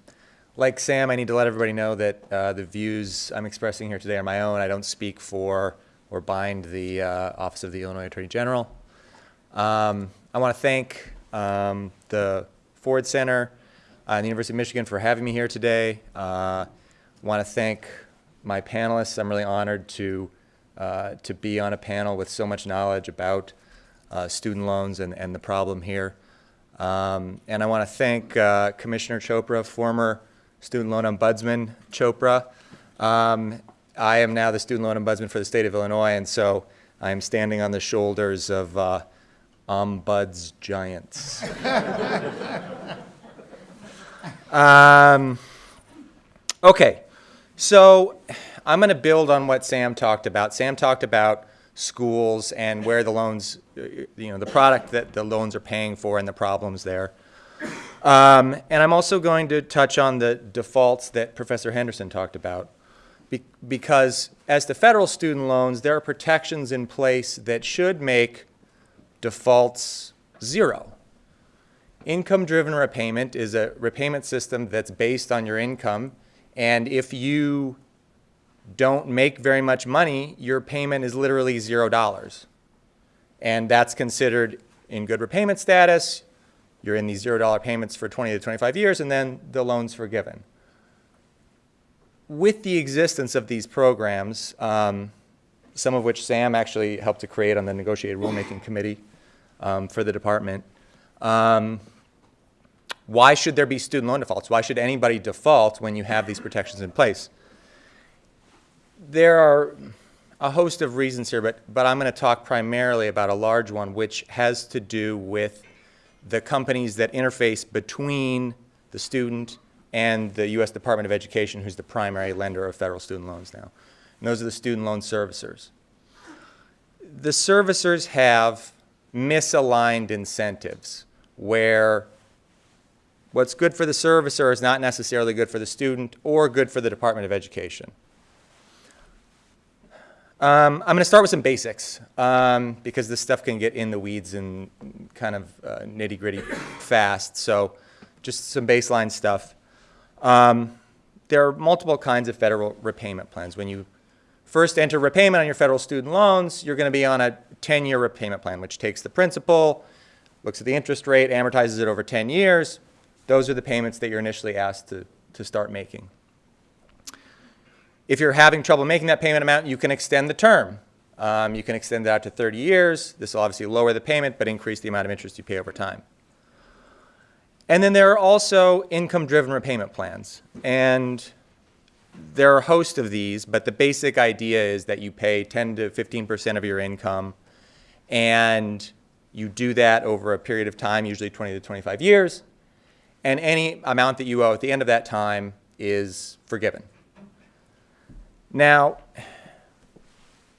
like Sam, I need to let everybody know that uh, the views I'm expressing here today are my own. I don't speak for or bind the uh, Office of the Illinois Attorney General. Um, I want to thank um, the Ford Center uh, and the University of Michigan for having me here today. I uh, want to thank my panelists. I'm really honored to, uh, to be on a panel with so much knowledge about uh, student loans and, and the problem here. Um, and I want to thank uh, Commissioner Chopra, former student loan ombudsman Chopra. Um, I am now the student loan ombudsman for the state of Illinois, and so I am standing on the shoulders of uh, ombuds giants. um, okay, so I'm going to build on what Sam talked about. Sam talked about schools and where the loans, you know, the product that the loans are paying for and the problems there. Um, and I'm also going to touch on the defaults that Professor Henderson talked about. Be because as to federal student loans, there are protections in place that should make defaults zero. Income-driven repayment is a repayment system that's based on your income, and if you don't make very much money, your payment is literally zero dollars. And that's considered in good repayment status. You're in these zero dollar payments for 20 to 25 years, and then the loan's forgiven. With the existence of these programs, um, some of which Sam actually helped to create on the negotiated rulemaking committee um, for the department, um, why should there be student loan defaults? Why should anybody default when you have these protections in place? There are a host of reasons here, but, but I'm going to talk primarily about a large one, which has to do with the companies that interface between the student and the U.S. Department of Education, who's the primary lender of federal student loans now. And those are the student loan servicers. The servicers have misaligned incentives where what's good for the servicer is not necessarily good for the student or good for the Department of Education. Um, I'm going to start with some basics um, because this stuff can get in the weeds and kind of uh, nitty gritty fast. So just some baseline stuff. Um, there are multiple kinds of federal repayment plans. When you first enter repayment on your federal student loans, you're going to be on a 10-year repayment plan, which takes the principal, looks at the interest rate, amortizes it over 10 years. Those are the payments that you're initially asked to, to start making. If you're having trouble making that payment amount, you can extend the term. Um, you can extend it out to 30 years. This will obviously lower the payment, but increase the amount of interest you pay over time. And then there are also income-driven repayment plans. And there are a host of these, but the basic idea is that you pay 10 to 15% of your income, and you do that over a period of time, usually 20 to 25 years, and any amount that you owe at the end of that time is forgiven. Now,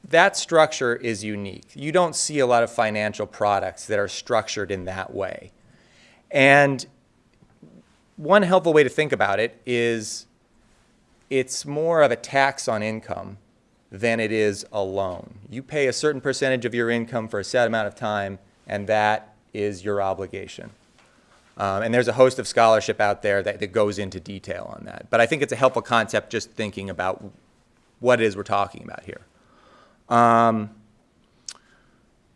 that structure is unique. You don't see a lot of financial products that are structured in that way. And one helpful way to think about it is it's more of a tax on income than it is a loan. You pay a certain percentage of your income for a set amount of time, and that is your obligation. Um, and there's a host of scholarship out there that, that goes into detail on that. But I think it's a helpful concept just thinking about what it is we're talking about here. Um,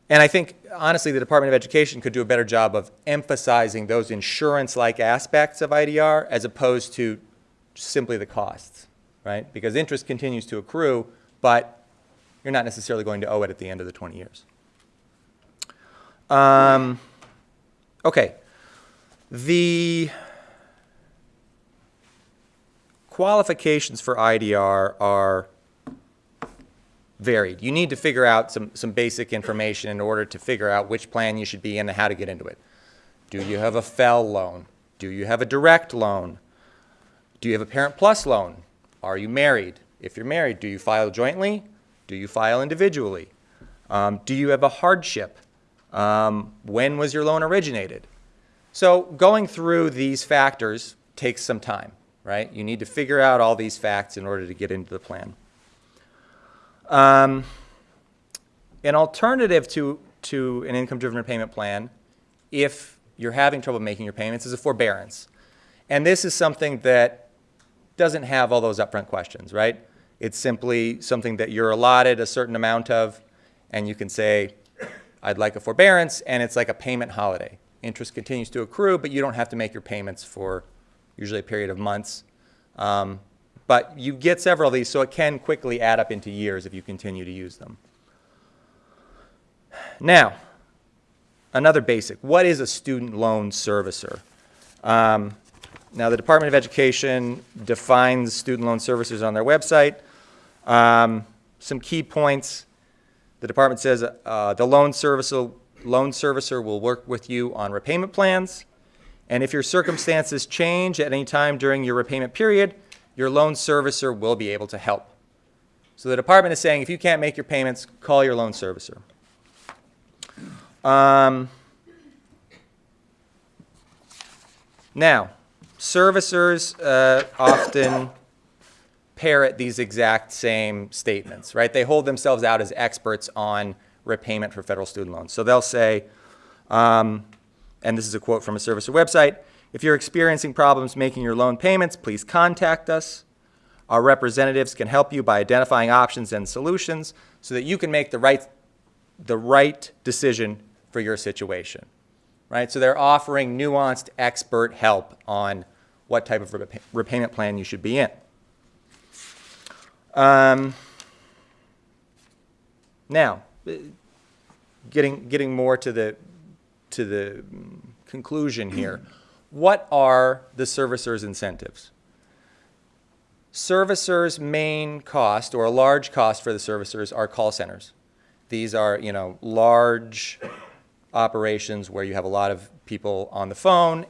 and I think, honestly, the Department of Education could do a better job of emphasizing those insurance-like aspects of IDR as opposed to simply the costs, right? Because interest continues to accrue, but you're not necessarily going to owe it at the end of the 20 years. Um, okay. The qualifications for IDR are varied. You need to figure out some, some basic information in order to figure out which plan you should be in and how to get into it. Do you have a FFEL loan? Do you have a direct loan? Do you have a Parent Plus loan? Are you married? If you're married, do you file jointly? Do you file individually? Um, do you have a hardship? Um, when was your loan originated? So going through these factors takes some time right? You need to figure out all these facts in order to get into the plan. Um, an alternative to, to an income-driven repayment plan, if you're having trouble making your payments, is a forbearance. And this is something that doesn't have all those upfront questions, right? It's simply something that you're allotted a certain amount of, and you can say, I'd like a forbearance, and it's like a payment holiday. Interest continues to accrue, but you don't have to make your payments for usually a period of months. Um, but you get several of these, so it can quickly add up into years if you continue to use them. Now, another basic. What is a student loan servicer? Um, now, the Department of Education defines student loan servicers on their website. Um, some key points. The department says uh, the loan servicer, loan servicer will work with you on repayment plans. And if your circumstances change at any time during your repayment period, your loan servicer will be able to help. So the department is saying if you can't make your payments, call your loan servicer. Um, now, servicers uh, often parrot these exact same statements, right? They hold themselves out as experts on repayment for federal student loans. So they'll say, um, and this is a quote from a servicer website, if you're experiencing problems making your loan payments, please contact us. Our representatives can help you by identifying options and solutions so that you can make the right, the right decision for your situation. Right? So they're offering nuanced expert help on what type of repa- repayment plan you should be in. Um, now, getting, getting more to the, to the conclusion here. What are the servicer's incentives? Servicers' main cost, or a large cost for the servicers, are call centers. These are, you know, large operations where you have a lot of people on the phone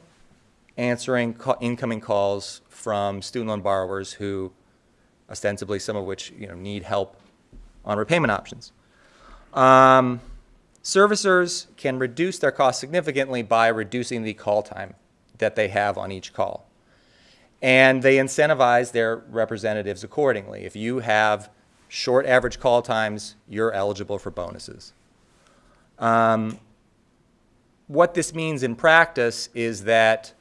answering incoming calls from student loan borrowers who ostensibly some of which you know, need help on repayment options. Um, servicers can reduce their costs significantly by reducing the call time that they have on each call. And they incentivize their representatives accordingly. If you have short average call times, you're eligible for bonuses. Um, what this means in practice is that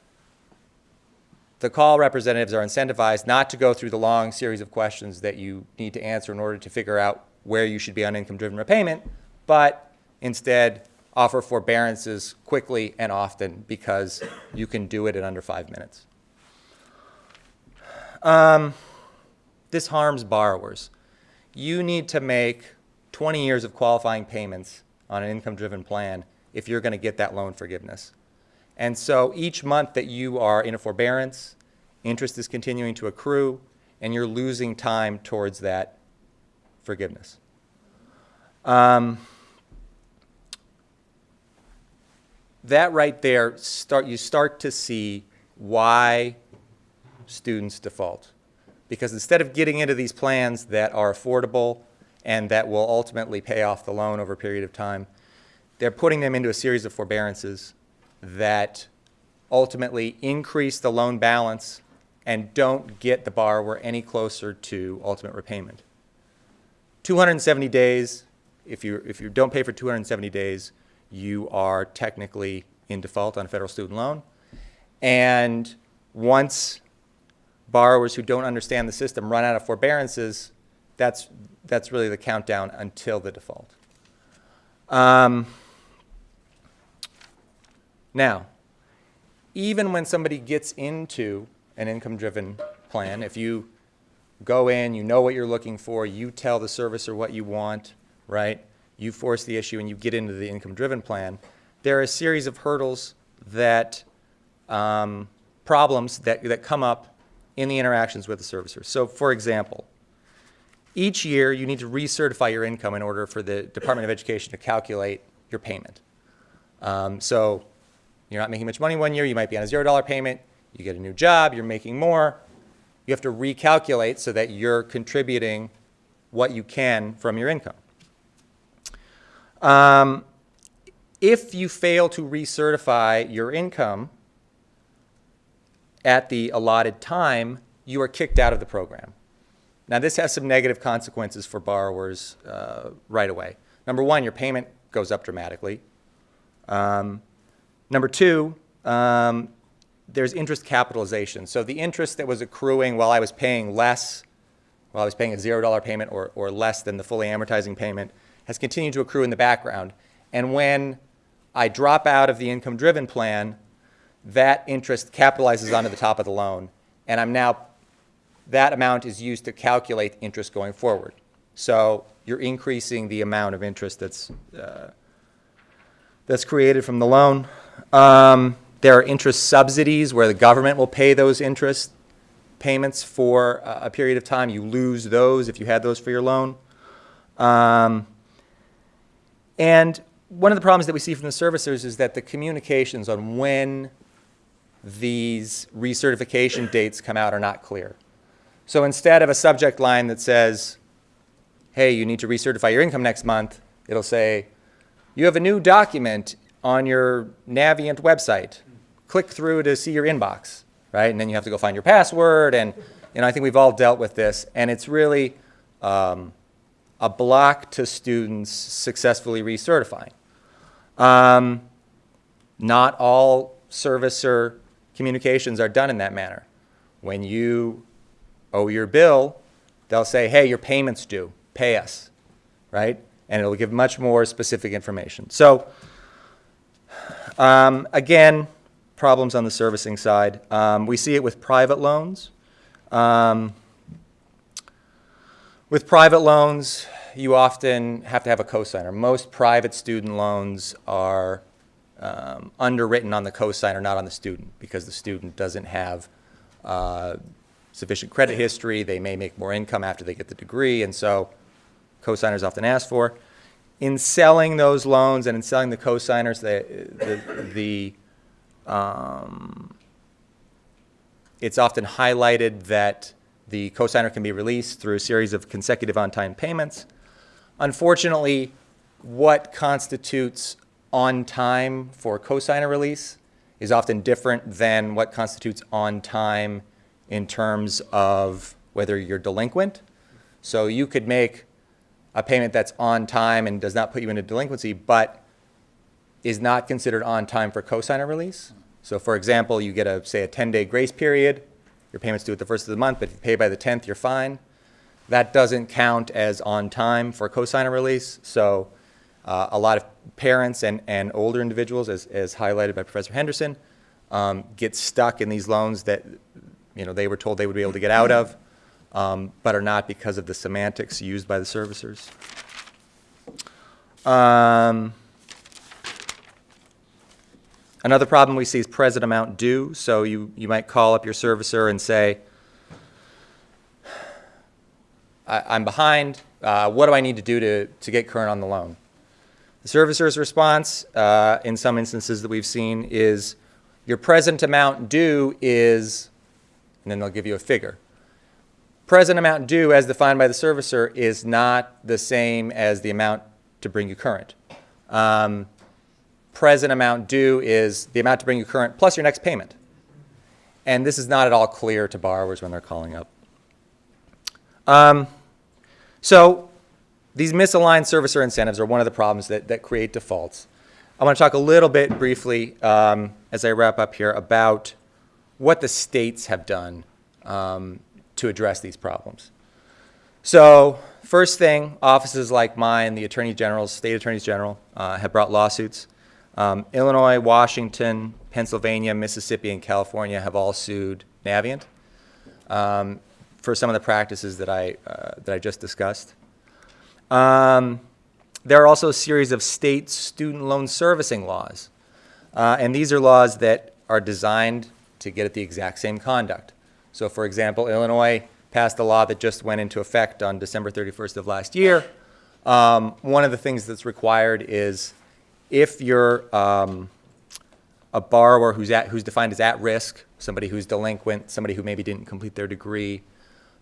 the call representatives are incentivized not to go through the long series of questions that you need to answer in order to figure out where you should be on income-driven repayment, but instead offer forbearances quickly and often because you can do it in under five minutes. Um, this harms borrowers. You need to make 20 years of qualifying payments on an income-driven plan if you're going to get that loan forgiveness. And so each month that you are in a forbearance, interest is continuing to accrue, and you're losing time towards that forgiveness. Um, that right there, start, you start to see why students default. Because instead of getting into these plans that are affordable and that will ultimately pay off the loan over a period of time, they're putting them into a series of forbearances that ultimately increase the loan balance and don't get the borrower any closer to ultimate repayment. 270 days, if you, if you don't pay for 270 days, you are technically in default on a federal student loan. And once borrowers who don't understand the system run out of forbearances, that's, that's really the countdown until the default. Um, now, even when somebody gets into an income-driven plan, if you go in, you know what you're looking for, you tell the servicer what you want, right? You force the issue and you get into the income-driven plan. There are a series of hurdles that, um, problems that, that come up in the interactions with the servicer. So for example, each year you need to recertify your income in order for the Department of Education to calculate your payment. Um, so you're not making much money one year, you might be on a $0 payment, you get a new job, you're making more. You have to recalculate so that you're contributing what you can from your income. Um, if you fail to recertify your income at the allotted time, you are kicked out of the program. Now, this has some negative consequences for borrowers uh, right away. Number one, your payment goes up dramatically. Um, number two, um, there's interest capitalization. So the interest that was accruing while I was paying less, while I was paying a $0 payment or, or less than the fully amortizing payment, has continued to accrue in the background. And when I drop out of the income-driven plan, that interest capitalizes onto the top of the loan, and I'm now that amount is used to calculate interest going forward. So you're increasing the amount of interest that's, uh, that's created from the loan. Um, There are interest subsidies where the government will pay those interest payments for a period of time. You lose those if you had those for your loan. Um, And one of the problems that we see from the servicers is that the communications on when these recertification dates come out are not clear. So instead of a subject line that says, hey, you need to recertify your income next month, it'll say, you have a new document on your Navient website. Click through to see your inbox, right? And then you have to go find your password, and, you know, I think we've all dealt with this, and it's really um, a block to students successfully recertifying. Um, not all servicer communications are done in that manner. When you owe your bill, they'll say, hey, your payment's due, pay us, right? And it'll give much more specific information. So, um, again, problems on the servicing side. Um, we see it with private loans. Um, with private loans, you often have to have a cosigner. Most private student loans are um, underwritten on the cosigner, not on the student, because the student doesn't have uh, sufficient credit history. They may make more income after they get the degree, and so cosigners often asked for. In selling those loans and in selling the cosigners, the, the um, it's often highlighted that the cosigner can be released through a series of consecutive on-time payments. Unfortunately, what constitutes on time for cosigner release is often different than what constitutes on time in terms of whether you're delinquent. So you could make a payment that's on time and does not put you into delinquency, but is not considered on time for cosigner release. So for example, you get a, say, a 10-day grace period, your payment's due at the first of the month, but if you pay by the 10th, you're fine. That doesn't count as on time for a cosigner release. So uh, a lot of parents and, and older individuals, as, as highlighted by Professor Henderson, um, get stuck in these loans that you know, they were told they would be able to get out of, um, but are not because of the semantics used by the servicers. Um, Another problem we see is present amount due. So you, you might call up your servicer and say, I, I'm behind. Uh, what do I need to do to, to get current on the loan? The servicer's response, uh, in some instances that we've seen, is your present amount due is, and then they'll give you a figure. Present amount due, as defined by the servicer, is not the same as the amount to bring you current. Um, present amount due is the amount to bring you current plus your next payment. And this is not at all clear to borrowers when they're calling up. Um, so these misaligned servicer incentives are one of the problems that, that create defaults. I want to talk a little bit briefly um, as I wrap up here about what the states have done um, to address these problems. So first thing, offices like mine, the Attorney General's, state attorneys general, uh, have brought lawsuits. Um, Illinois, Washington, Pennsylvania, Mississippi, and California have all sued Navient um, for some of the practices that I, uh, that I just discussed. Um, there are also a series of state student loan servicing laws. Uh, and these are laws that are designed to get at the exact same conduct. So for example, Illinois passed a law that just went into effect on December 31st of last year. Um, one of the things that's required is if you're um, a borrower who's, at, who's defined as at risk, somebody who's delinquent, somebody who maybe didn't complete their degree,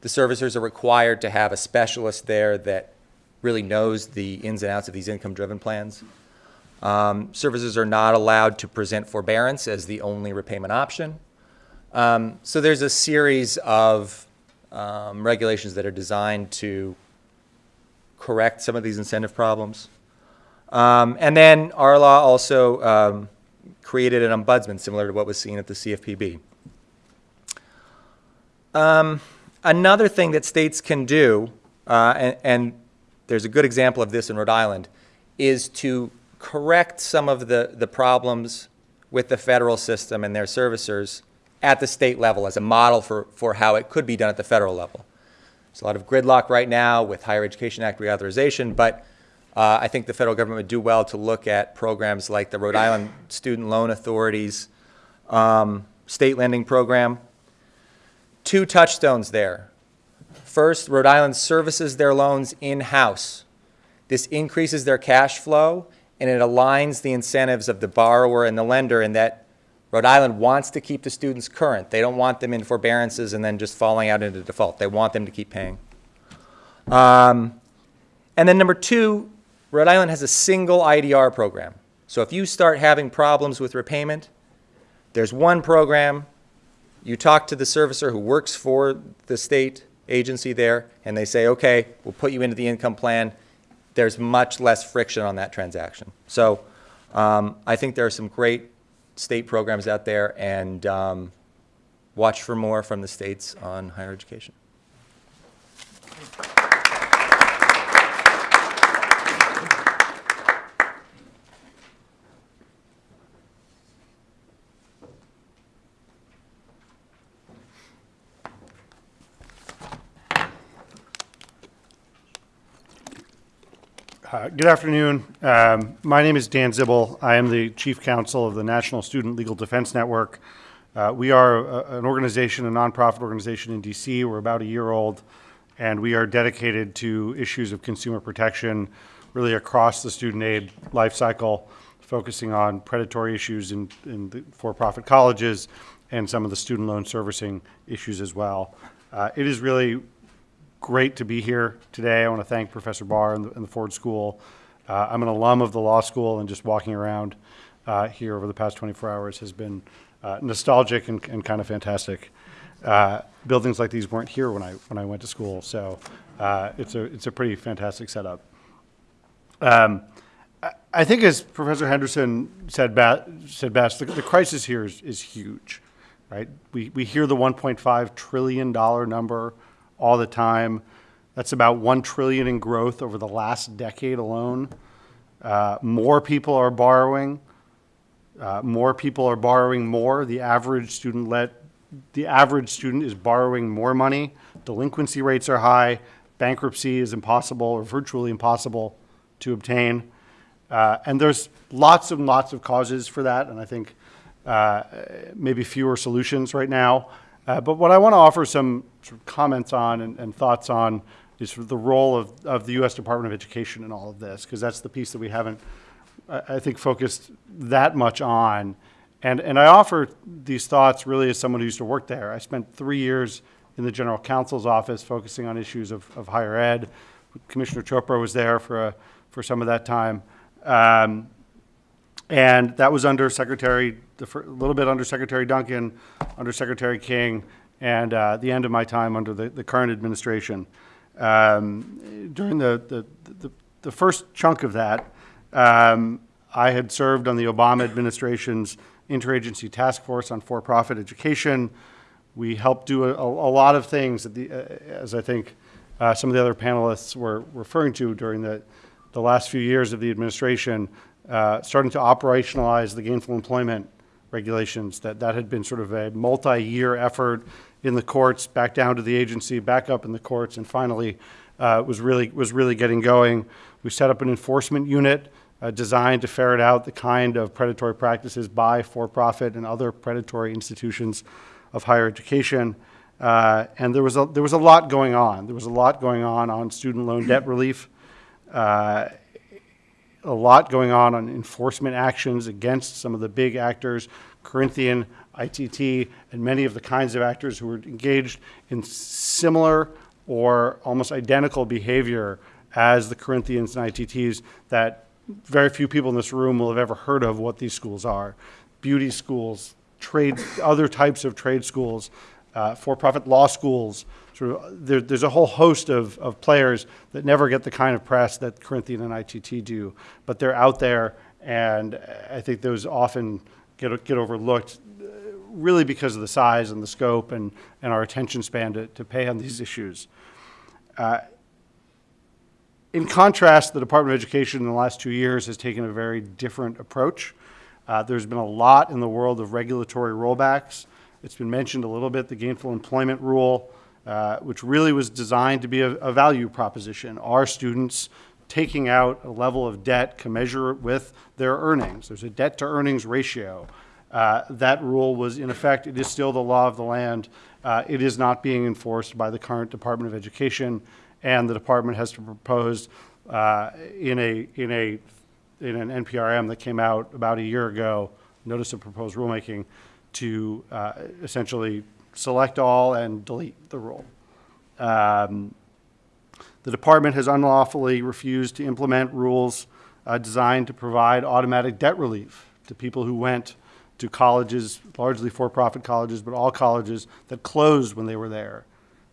the servicers are required to have a specialist there that really knows the ins and outs of these income-driven plans. Um, servicers are not allowed to present forbearance as the only repayment option. Um, so there's a series of um, regulations that are designed to correct some of these incentive problems. Um, and then our law also um, created an ombudsman similar to what was seen at the CFPB. Um, another thing that states can do, uh, and, and there's a good example of this in Rhode Island, is to correct some of the, the problems with the federal system and their servicers at the state level as a model for, for how it could be done at the federal level. There's a lot of gridlock right now with Higher Education Act reauthorization, but uh, I think the federal government would do well to look at programs like the Rhode Island Student Loan Authority's um, state lending program. Two touchstones there. First, Rhode Island services their loans in-house. This increases their cash flow and it aligns the incentives of the borrower and the lender in that Rhode Island wants to keep the students current. They don't want them in forbearances and then just falling out into default. They want them to keep paying. Um, and then number two, Rhode Island has a single IDR program. So if you start having problems with repayment, there's one program. You talk to the servicer who works for the state agency there, and they say, okay, we'll put you into the income plan. There's much less friction on that transaction. So um, I think there are some great state programs out there, and um, watch for more from the states on higher education. Uh, Good afternoon. Um, My name is Dan Zibel. I am the Chief Counsel of the National Student Legal Defense Network. Uh, We are a- an organization, a nonprofit organization in DC. We're about a year old, and we are dedicated to issues of consumer protection really across the student aid life cycle, focusing on predatory issues in in the for-profit colleges and some of the student loan servicing issues as well. Uh, It is really great to be here today. I want to thank Professor Barr and the, and the Ford School. Uh, I'm an alum of the law school, and just walking around uh, here over the past 24 hours has been uh, nostalgic and, and kind of fantastic. Uh, buildings like these weren't here when I when I went to school, so uh, it's a it's a pretty fantastic setup. Um, I, think, as Professor Henderson said, said best, the, the crisis here is, is huge, right? We we hear the 1.5 trillion dollar number all the time. That's about one trillion in growth over the last decade alone. Uh, more people are borrowing. Uh, more people are borrowing more. The average student let the average student is borrowing more money. Delinquency rates are high. Bankruptcy is impossible or virtually impossible to obtain. Uh, and there's lots and lots of causes for that, and I think uh, maybe fewer solutions right now. Uh, but what I want to offer some comments on and, and thoughts on is sort of the role of, of the U.S. Department of Education in all of this, because that's the piece that we haven't, I, think, focused that much on. And, and I offer these thoughts really as someone who used to work there. I spent three years in the general counsel's office focusing on issues of, of higher ed. Commissioner Chopra was there for, a, for some of that time. Um, and that was under Secretary, a little bit under Secretary Duncan, under Secretary King, and uh, the end of my time under the, the current administration. Um, during the, the, the, the first chunk of that, um, I had served on the Obama administration's interagency task force on for-profit education. We helped do a, a lot of things, the, uh, as I think uh, some of the other panelists were referring to during the, the last few years of the administration, uh, starting to operationalize the gainful employment regulations. That, that had been sort of a multi-year effort in the courts, back down to the agency, back up in the courts, and finally uh, was, really, was really getting going. We set up an enforcement unit uh, designed to ferret out the kind of predatory practices by for-profit and other predatory institutions of higher education. Uh, and there was, a, there was a lot going on. There was a lot going on on student loan debt relief, uh, a lot going on on enforcement actions against some of the big actors, Corinthian, ITT, and many of the kinds of actors who were engaged in similar or almost identical behavior as the Corinthians and ITTs that very few people in this room will have ever heard of what these schools are. Beauty schools, trade, other types of trade schools, uh, for-profit law schools. Sort of, there, there's a whole host of, of players that never get the kind of press that Corinthian and ITT do, but they're out there, and I think those often get, get overlooked uh, really because of the size and the scope and, and our attention span to, to pay on these issues. Uh, in contrast, the Department of Education in the last two years has taken a very different approach. Uh, there's been a lot in the world of regulatory rollbacks. It's been mentioned a little bit, the gainful employment rule, uh, which really was designed to be a, a value proposition. Are students taking out a level of debt commensurate with their earnings? There's a debt to earnings ratio. Uh, that rule was in effect. It is still the law of the land. Uh, it is not being enforced by the current Department of Education, and the department has to propose uh, in a in a in an NPRM that came out about a year ago, notice of proposed rulemaking, to uh, essentially select all and delete the rule. Um, the department has unlawfully refused to implement rules uh, designed to provide automatic debt relief to people who went to colleges, largely for-profit colleges, but all colleges that closed when they were there.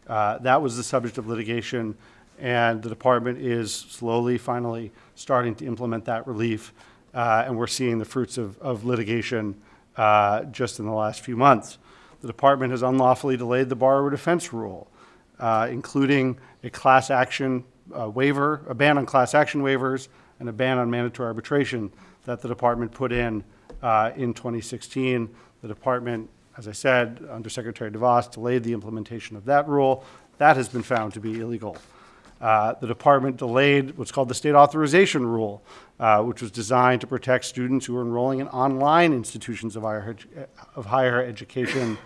Uh, that was the subject of litigation, and the department is slowly, finally, starting to implement that relief, uh, and we're seeing the fruits of, of litigation uh, just in the last few months. The department has unlawfully delayed the borrower defense rule, uh, including a class action uh, waiver, a ban on class action waivers, and a ban on mandatory arbitration that the department put in uh, in 2016. The department, as I said, under Secretary DeVos, delayed the implementation of that rule. That has been found to be illegal. Uh, the department delayed what's called the state authorization rule, uh, which was designed to protect students who are enrolling in online institutions of higher, of higher education.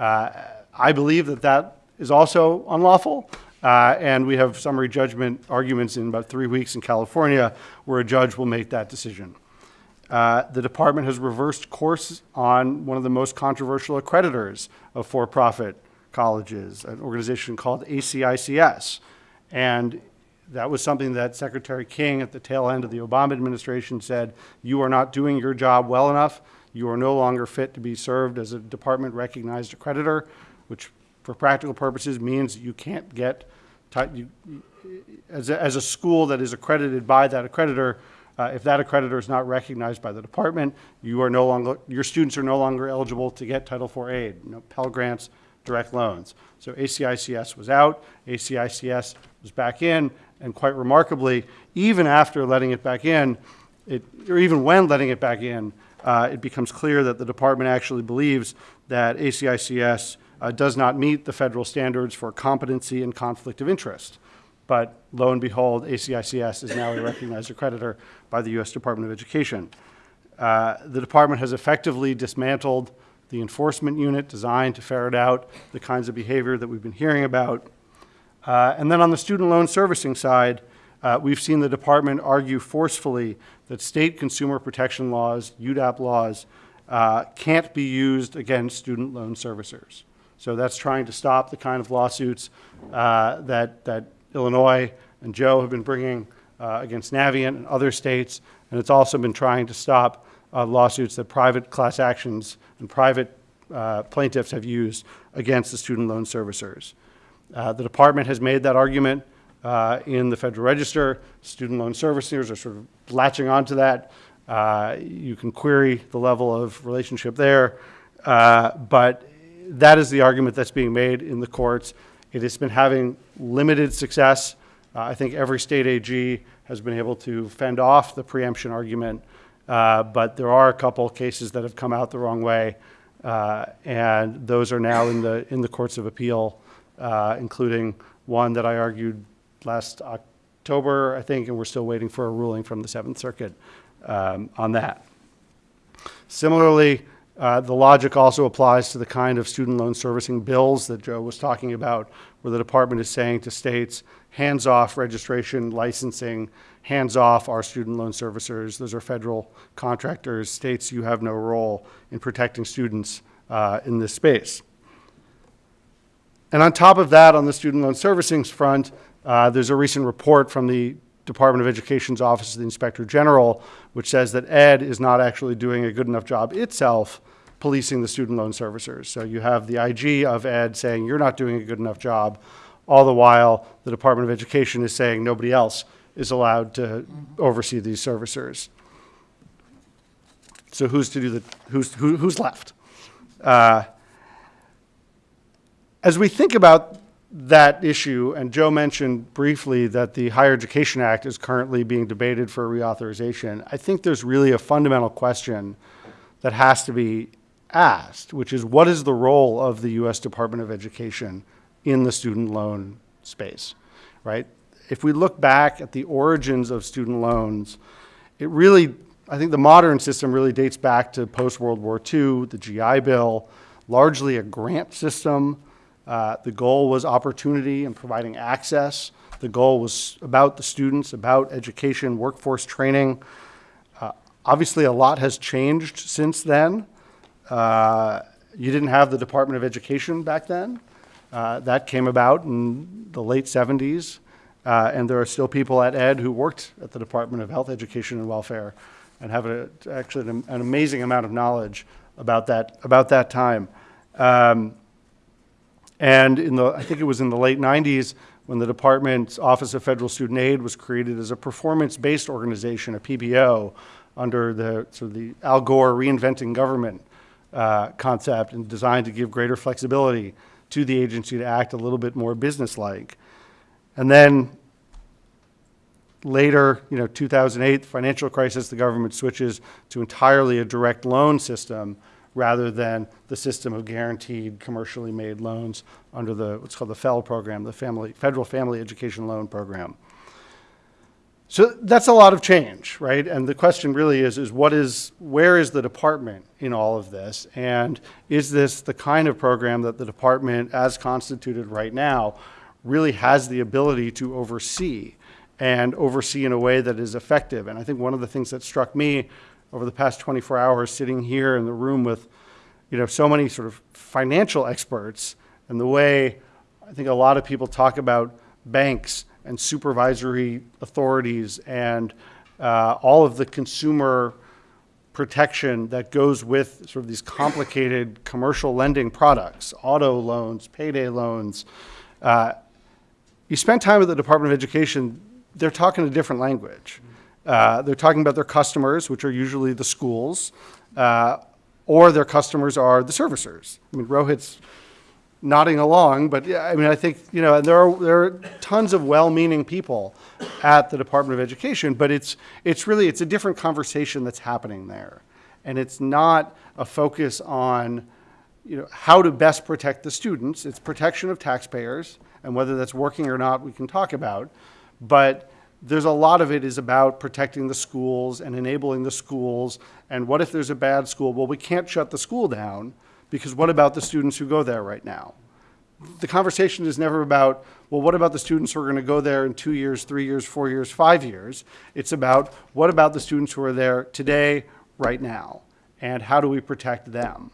Uh, I believe that that is also unlawful, uh, and we have summary judgment arguments in about three weeks in California where a judge will make that decision. Uh, the department has reversed course on one of the most controversial accreditors of for-profit colleges, an organization called ACICS. And that was something that Secretary King at the tail end of the Obama administration said, you are not doing your job well enough. You are no longer fit to be served as a department recognized accreditor, which for practical purposes means you can't get, you, as a, as a school that is accredited by that accreditor, uh, if that accreditor is not recognized by the department, you are no longer, your students are no longer eligible to get Title IV aid, you know, Pell Grants, direct loans. So ACICS was out, ACICS was back in, and quite remarkably, even after letting it back in, it, or even when letting it back in, uh, it becomes clear that the department actually believes that ACICS uh, does not meet the federal standards for competency and conflict of interest. But lo and behold, ACICS is now a recognized accreditor by the U.S. Department of Education. Uh, the department has effectively dismantled the enforcement unit designed to ferret out the kinds of behavior that we've been hearing about. Uh, and then on the student loan servicing side, uh, we've seen the department argue forcefully that state consumer protection laws, UDAP laws, uh, can't be used against student loan servicers. So that's trying to stop the kind of lawsuits uh, that, that Illinois and Joe have been bringing uh, against Navient and other states, and it's also been trying to stop uh, lawsuits that private class actions and private uh, plaintiffs have used against the student loan servicers. Uh, the department has made that argument uh, in the Federal Register. Student loan servicers are sort of latching onto that. Uh, you can query the level of relationship there, uh, but that is the argument that's being made in the courts. It has been having limited success. Uh, I think every state AG has been able to fend off the preemption argument, uh, but there are a couple cases that have come out the wrong way, uh, and those are now in the in the courts of appeal, including one that I argued last October, I think, and we're still waiting for a ruling from the Seventh Circuit um, on that. Similarly, uh, the logic also applies to the kind of student loan servicing bills that Joe was talking about, where the department is saying to states, hands off registration, licensing, hands off our student loan servicers. Those are federal contractors. States, you have no role in protecting students uh, in this space. And on top of that, on the student loan servicing front, uh, there's a recent report from the Department of Education's Office of the Inspector General, which says that Ed is not actually doing a good enough job itself policing the student loan servicers. So you have the IG of Ed saying you're not doing a good enough job, all the while the Department of Education is saying nobody else is allowed to oversee these servicers. So who's to do the who's who, who's left? Uh, as we think about that issue, and Joe mentioned briefly that the Higher Education Act is currently being debated for reauthorization, I think there's really a fundamental question that has to be asked, which is what is the role of the U.S. Department of Education in the student loan space, right? If we look back at the origins of student loans, it really, I think the modern system really dates back to post-World War II, the GI Bill, largely a grant system. Uh, the goal was opportunity and providing access. The goal was about the students, about education, workforce training. Uh, obviously, a lot has changed since then. Uh, you didn't have the Department of Education back then. Uh, that came about in the late 70s. Uh, and there are still people at Ed who worked at the Department of Health, Education, and Welfare and have a, actually an, an amazing amount of knowledge about that, about that time. Um, and in the, I think it was in the late 90s when the department's Office of Federal Student Aid was created as a performance-based organization, a PBO, under the sort of the Al Gore reinventing government uh, concept and designed to give greater flexibility to the agency to act a little bit more businesslike. And then later, you know, 2008, financial crisis, the government switches to entirely a direct loan system rather than the system of guaranteed commercially made loans under the what's called the FFEL program, the family, Federal Family Education Loan Program. So that's a lot of change, right? And the question really is, is what is, where is the department in all of this? And is this the kind of program that the department, as constituted right now, really has the ability to oversee and oversee in a way that is effective? And I think one of the things that struck me over the past 24 hours sitting here in the room with, you know, so many sort of financial experts and the way I think a lot of people talk about banks and supervisory authorities and uh, all of the consumer protection that goes with sort of these complicated commercial lending products, auto loans, payday loans. Uh, you spend time at the Department of Education, they're talking a different language. Uh, they're talking about their customers, which are usually the schools, uh, or their customers are the servicers. I mean, Rohit's nodding along, but yeah, I mean, I think, you know, and there are, there are tons of well-meaning people at the Department of Education, but it's, it's really, it's a different conversation that's happening there. And it's not a focus on, you know, how to best protect the students. It's protection of taxpayers, and whether that's working or not, we can talk about. But there's a lot of it is about protecting the schools and enabling the schools. And what if there's a bad school? Well, we can't shut the school down because what about the students who go there right now? The conversation is never about, well, what about the students who are going to go there in two years, three years, four years, five years? It's about what about the students who are there today, right now, and how do we protect them?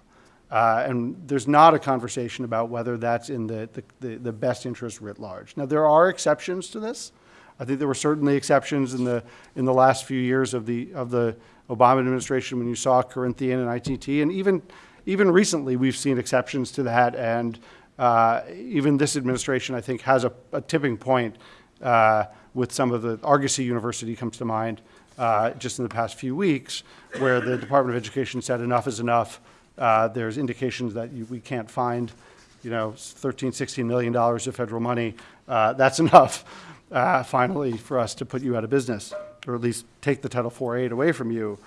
Uh, and there's not a conversation about whether that's in the, the, the, the best interest writ large. Now, there are exceptions to this. I think there were certainly exceptions in the, in the last few years of the, of the Obama administration when you saw Corinthian and ITT, and even even recently, we've seen exceptions to that, and uh, even this administration, I think, has a, a tipping point uh, with some of the Argosy University comes to mind uh, just in the past few weeks, where the Department of Education said enough is enough. Uh, there's indications that you, we can't find, you know, 13, 16 million dollars of federal money. Uh, that's enough, uh, finally, for us to put you out of business, or at least take the Title IV aid away from you.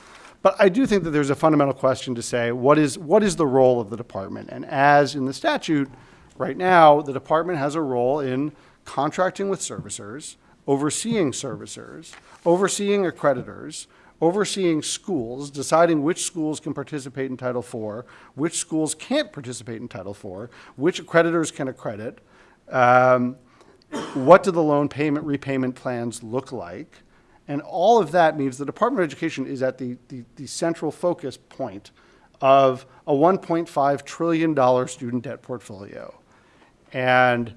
But I do think that there's a fundamental question to say, what is, what is the role of the department? And as in the statute, right now, the department has a role in contracting with servicers, overseeing servicers, overseeing accreditors, overseeing schools, deciding which schools can participate in Title IV, which schools can't participate in Title IV, which accreditors can accredit, um, what do the loan payment repayment plans look like, and all of that means the Department of Education is at the, the, the central focus point of a $1.5 trillion student debt portfolio. And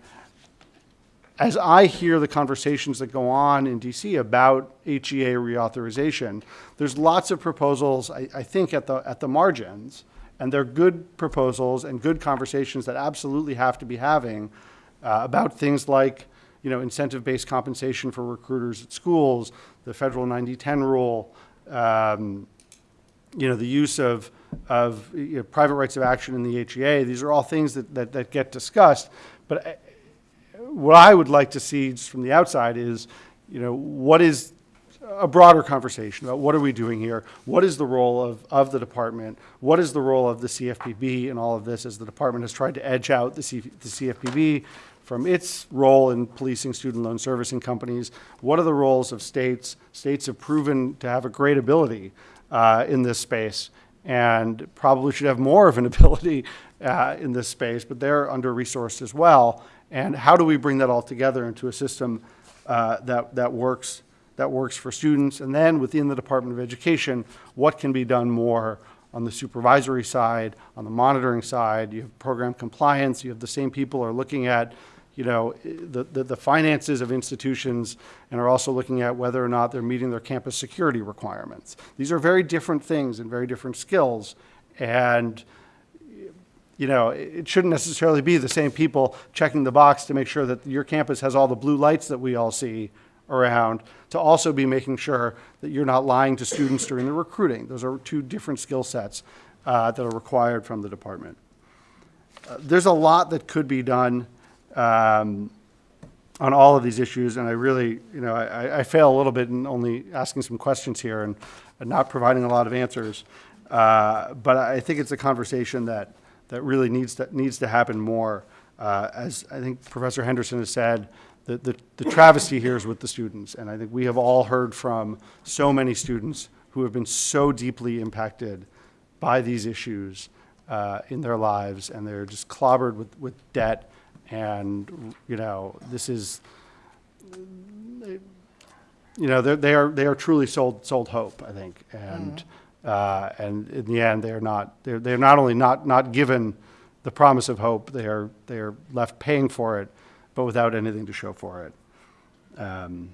as I hear the conversations that go on in DC about HEA reauthorization, there's lots of proposals, I, I, think, at the, at the margins, and they're good proposals and good conversations that absolutely have to be having uh, about things like you know, incentive-based compensation for recruiters at schools, the federal 90-10 rule, um, you know, the use of, of you know, private rights of action in the HEA. These are all things that, that, that get discussed. But I, what I would like to see from the outside is, you know, what is, a broader conversation about what are we doing here? What is the role of, of the department? What is the role of the CFPB in all of this as the department has tried to edge out the, C, the CFPB from its role in policing student loan servicing companies? What are the roles of states? States have proven to have a great ability uh, in this space and probably should have more of an ability uh, in this space, but they're under-resourced as well. And how do we bring that all together into a system uh, that, that works that works for students. And then within the Department of Education, what can be done more on the supervisory side, on the monitoring side. You have program compliance. You have the same people are looking at, you know, the, the, the finances of institutions and are also looking at whether or not they're meeting their campus security requirements. These are very different things and very different skills. And you know, it shouldn't necessarily be the same people checking the box to make sure that your campus has all the blue lights that we all see around to also be making sure that you're not lying to students during the recruiting. Those are two different skill sets uh, that are required from the department. Uh, there's a lot that could be done um, on all of these issues, and I really, you know, I, I fail a little bit in only asking some questions here and, and not providing a lot of answers. Uh, but I think it's a conversation that, that really needs to, needs to happen more. Uh, as I think Professor Henderson has said, the, the, the travesty here is with the students. And I think we have all heard from so many students who have been so deeply impacted by these issues uh, in their lives, and they're just clobbered with, with debt. And, you know, this is, you know, they're, they are, truly sold, sold hope, I think. And, uh, and in the end, they're not, they're, they're not only not, not given the promise of hope, they are, they are left paying for it but without anything to show for it. Um,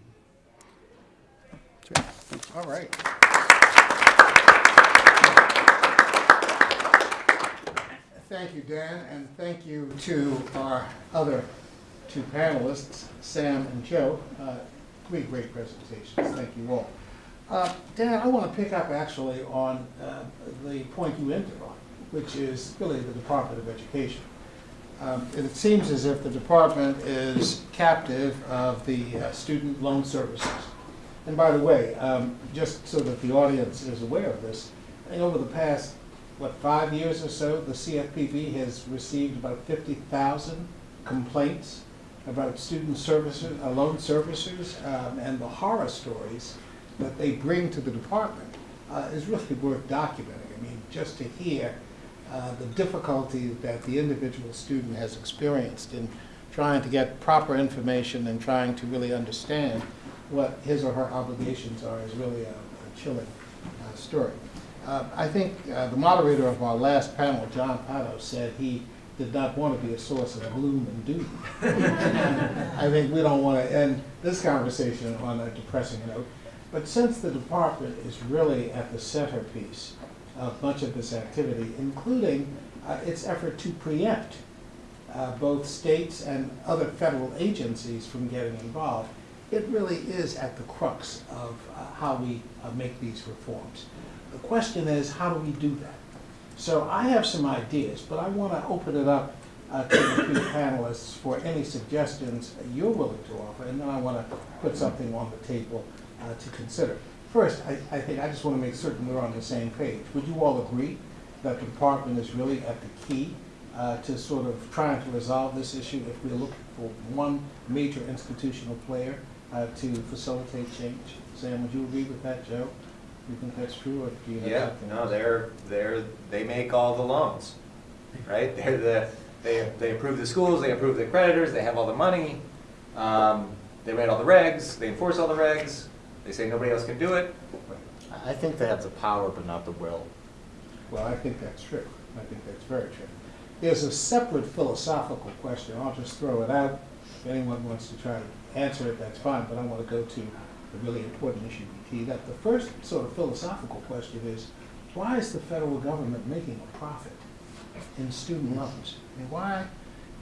so, All right. Thank you, Dan, and thank you to our other two panelists, Sam and Joe. Uh, Three great presentations. Thank you all. Uh, Dan, I want to pick up actually on uh, the point you ended on, which is really the Department of Education. Um, It seems as if the department is captive of the uh, student loan services. And by the way, um, just so that the audience is aware of this, over the past, what, five years or so, the CFPB has received about 50,000 complaints about student services, uh, loan servicers, um, and the horror stories that they bring to the department uh, is really worth documenting. I mean, just to hear uh, the difficulty that the individual student has experienced in trying to get proper information and trying to really understand what his or her obligations are is really a, a chilling uh, story. Uh, I think uh, the moderator of our last panel, John Pato, said he did not want to be a source of gloom and doom. I think we don't want to end this conversation on a depressing note. But since the department is really at the centerpiece of much of this activity, including uh, its effort to preempt uh, both states and other federal agencies from getting involved, it really is at the crux of uh, how we uh, make these reforms. The question is, how do we do that? So I have some ideas, but I want to open it up uh, to the three panelists for any suggestions you're willing to offer, and then I want to put something on the table uh, to consider. First, I, I think I just want to make certain we're on the same page. Would you all agree that the department is really at the key uh, to sort of trying to resolve this issue if we're looking for one major institutional player uh, to facilitate change? Sam, would you agree with that, Joe? You think that's true, or do you have Yeah, something? no, they're, they're, they make all the loans, right? They're the, they, they approve the schools, they approve the creditors, they have all the money, um, they write all the regs, they enforce all the regs, they say nobody else can do it. I think they have the power, but not the will. Well, I think that's true. I think that's very true. There's a separate philosophical question. I'll just throw it out. If anyone wants to try to answer it, that's fine, but I want to go to the really important issue we teed up. The first sort of philosophical question is, why is the federal government making a profit in student loans? I mean, why,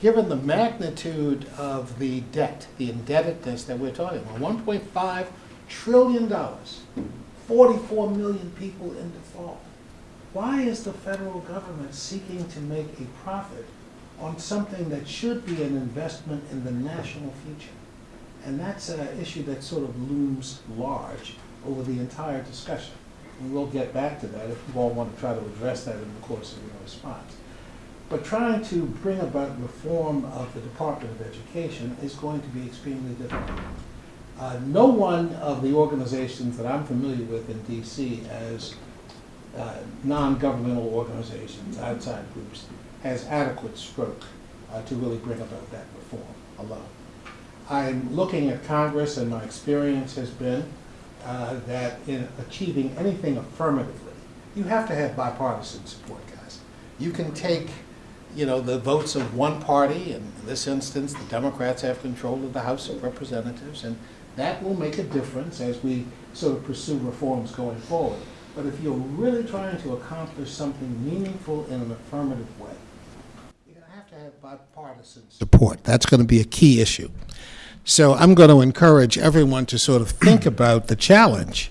given the magnitude of the debt, the indebtedness that we're talking about, 1.5 trillion dollars, 44 million people in default. Why is the federal government seeking to make a profit on something that should be an investment in the national future? And that's an issue that sort of looms large over the entire discussion. And we'll get back to that if you all want to try to address that in the course of your response. But trying to bring about reform of the Department of Education is going to be extremely difficult. Uh, no one of the organizations that I'm familiar with in DC as uh, non-governmental organizations, outside groups, has adequate stroke uh, to really bring about that reform alone. I'm looking at Congress, and my experience has been uh, that in achieving anything affirmatively, you have to have bipartisan support, guys. You can take, you know, the votes of one party, and in this instance, the Democrats have control of the House of Representatives, and that will make a difference as we sort of pursue reforms going forward. But if you're really trying to accomplish something meaningful in an affirmative way, you're going to have to have bipartisan support. That's going to be a key issue. So I'm going to encourage everyone to sort of think about the challenge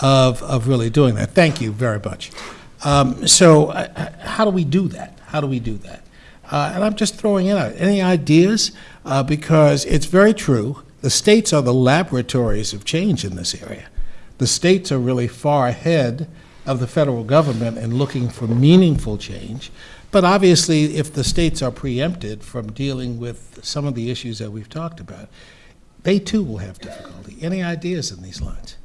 of, of really doing that. Thank you very much. Um, so uh, uh, how do we do that? How do we do that? Uh, and I'm just throwing it out. Any ideas? Uh, because it's very true. The states are the laboratories of change in this area. The states are really far ahead of the federal government in looking for meaningful change. But obviously, if the states are preempted from dealing with some of the issues that we've talked about, they too will have difficulty. Any ideas in these lines?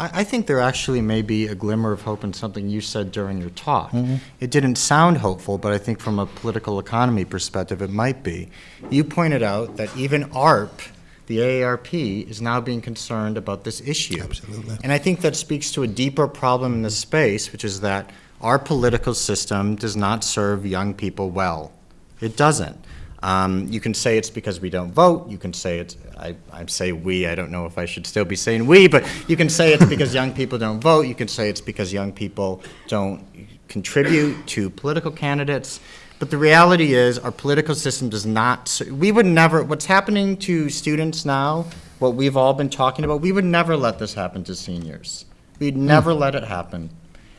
I, I think there actually may be a glimmer of hope in something you said during your talk. Mm-hmm. It didn't sound hopeful, but I think from a political economy perspective, it might be. You pointed out that even ARP, the AARP, is now being concerned about this issue. Absolutely. And I think that speaks to a deeper problem in this space, which is that our political system does not serve young people well. It doesn't. Um, you can say it's because we don't vote. You can say it's, I, I say we, I don't know if I should still be saying we, but you can say it's because young people don't vote. You can say it's because young people don't contribute to political candidates. But the reality is, our political system does not, we would never, what's happening to students now, what we've all been talking about, we would never let this happen to seniors. We'd never let it happen.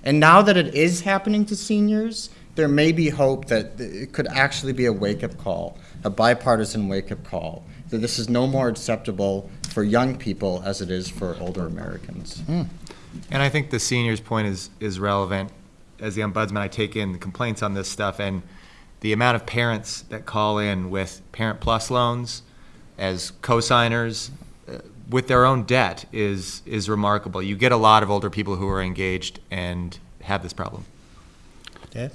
And now that it is happening to seniors, there may be hope that it could actually be a wake-up call, a bipartisan wake-up call, that this is no more acceptable for young people as it is for older Americans. And I think the seniors' point is, is relevant. As the ombudsman, I take in complaints on this stuff, and the amount of parents that call in with Parent Plus loans as co-signers uh, with their own debt is, is remarkable. You get a lot of older people who are engaged and have this problem. Ted?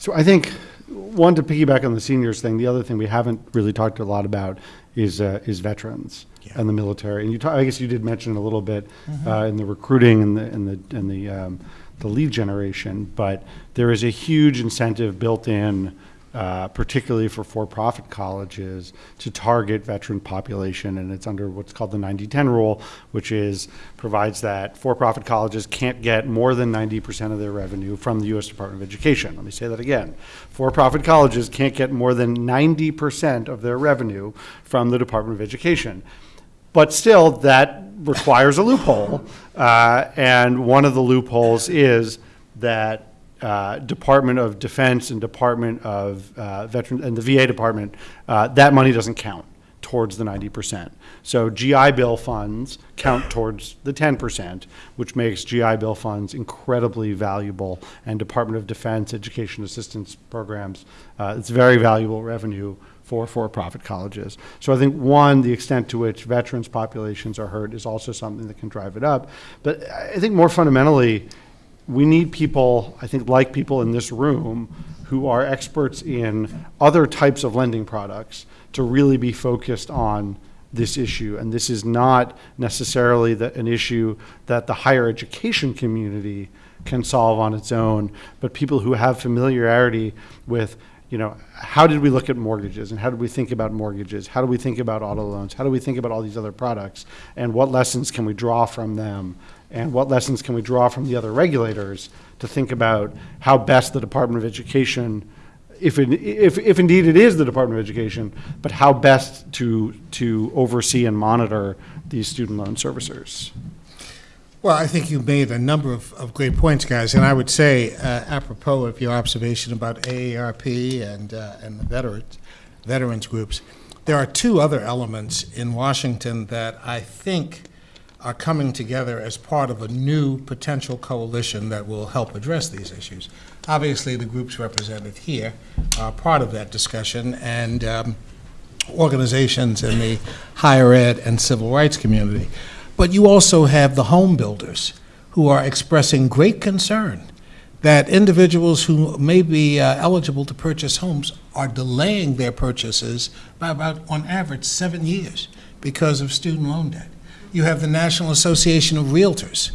So I think, one, to piggyback on the seniors thing, the other thing we haven't really talked a lot about is, uh, is veterans and the military. And you, ta- I guess you did mention a little bit uh, in the recruiting and the, and the, and the, um, the lead generation, but there is a huge incentive built in, uh, particularly for for-profit colleges, to target veteran population, and it's under what's called the 90-10 rule, which is, provides that for-profit colleges can't get more than 90% of their revenue from the U.S. Department of Education. Let me say that again. For-profit colleges can't get more than 90% of their revenue from the Department of Education. But still, that requires a loophole. Uh, and one of the loopholes is that uh, Department of Defense and Department of uh, Veteran, and the VA Department, uh, that money doesn't count towards the 90%. So GI Bill funds count towards the 10%, which makes GI Bill funds incredibly valuable. And Department of Defense Education Assistance Programs, uh, it's very valuable revenue for for-profit colleges. So I think, one, the extent to which veterans populations are hurt is also something that can drive it up. But I think more fundamentally, we need people, I think, like people in this room, who are experts in other types of lending products to really be focused on this issue. And this is not necessarily the, an issue that the higher education community can solve on its own, but people who have familiarity with you know, how did we look at mortgages and how did we think about mortgages? How do we think about auto loans? How do we think about all these other products? And what lessons can we draw from them? And what lessons can we draw from the other regulators to think about how best the Department of Education, if, it, if, if indeed it is the Department of Education, but how best to, to oversee and monitor these student loan servicers? Well, I think you made a number of, of great points, guys, and I would say, uh, apropos of your observation about AARP and, uh, and the veterans, veterans groups, there are two other elements in Washington that I think are coming together as part of a new potential coalition that will help address these issues. Obviously, the groups represented here are part of that discussion, and um, organizations in the higher ed and civil rights community. But you also have the home builders who are expressing great concern that individuals who may be uh, eligible to purchase homes are delaying their purchases by about, on average, seven years because of student loan debt. You have the National Association of Realtors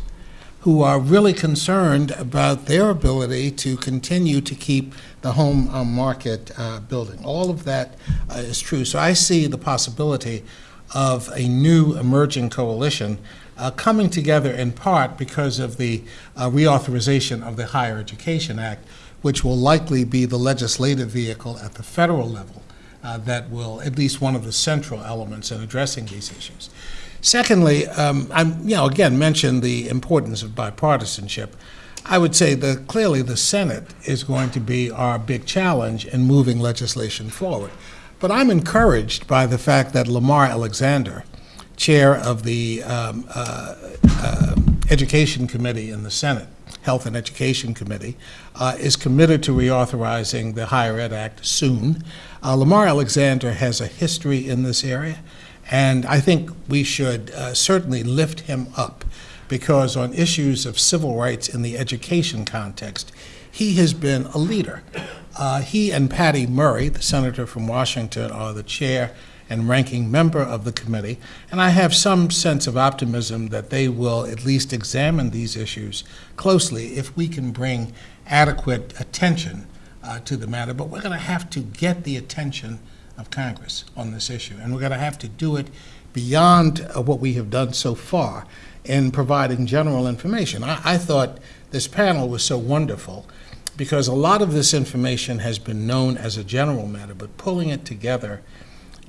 who are really concerned about their ability to continue to keep the home uh, market uh, building. All of that uh, is true. So I see the possibility of a new emerging coalition uh, coming together in part because of the uh, reauthorization of the Higher Education Act, which will likely be the legislative vehicle at the federal level uh, that will, at least one of the central elements in addressing these issues. Secondly, um, I'm, you know, again, mentioned the importance of bipartisanship. I would say that clearly the Senate is going to be our big challenge in moving legislation forward. But I'm encouraged by the fact that Lamar Alexander, chair of the um, uh, uh, Education Committee in the Senate, Health and Education Committee, uh, is committed to reauthorizing the Higher Ed Act soon. Uh, Lamar Alexander has a history in this area, and I think we should uh, certainly lift him up because on issues of civil rights in the education context, he has been a leader. Uh, he and Patty Murray, the senator from Washington, are the chair and ranking member of the committee, and I have some sense of optimism that they will at least examine these issues closely if we can bring adequate attention uh, to the matter. But we're going to have to get the attention of Congress on this issue, and we're going to have to do it beyond uh, what we have done so far in providing general information. I, I thought this panel was so wonderful because a lot of this information has been known as a general matter, but pulling it together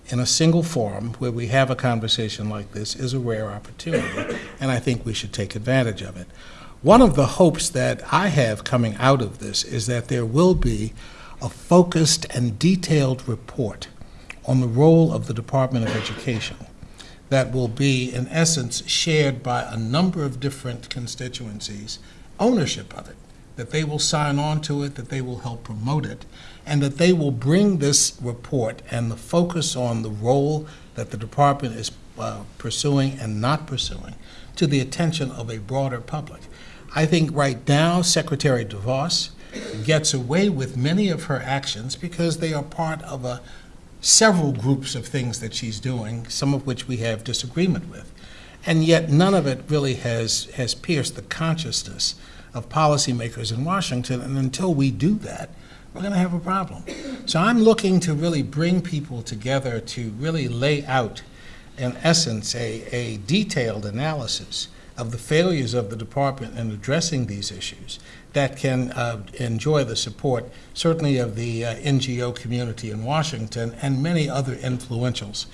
in a single forum where we have a conversation like this is a rare opportunity, and I think we should take advantage of it. One of the hopes that I have coming out of this is that there will be a focused and detailed report on the role of the Department of Education that will be, in essence, shared by a number of different constituencies, ownership of it, that they will sign on to it, that they will help promote it, and that they will bring this report and the focus on the role that the department is uh, pursuing and not pursuing to the attention of a broader public. I think right now Secretary DeVos gets away with many of her actions because they are part of a several groups of things that she's doing, some of which we have disagreement with. And yet none of it really has, has pierced the consciousness of policymakers in Washington. And until we do that, we're going to have a problem. So I'm looking to really bring people together to really lay out, in essence, a, a detailed analysis of the failures of the department in addressing these issues that can uh, enjoy the support, certainly of the uh, NGO community in Washington and many other influentials.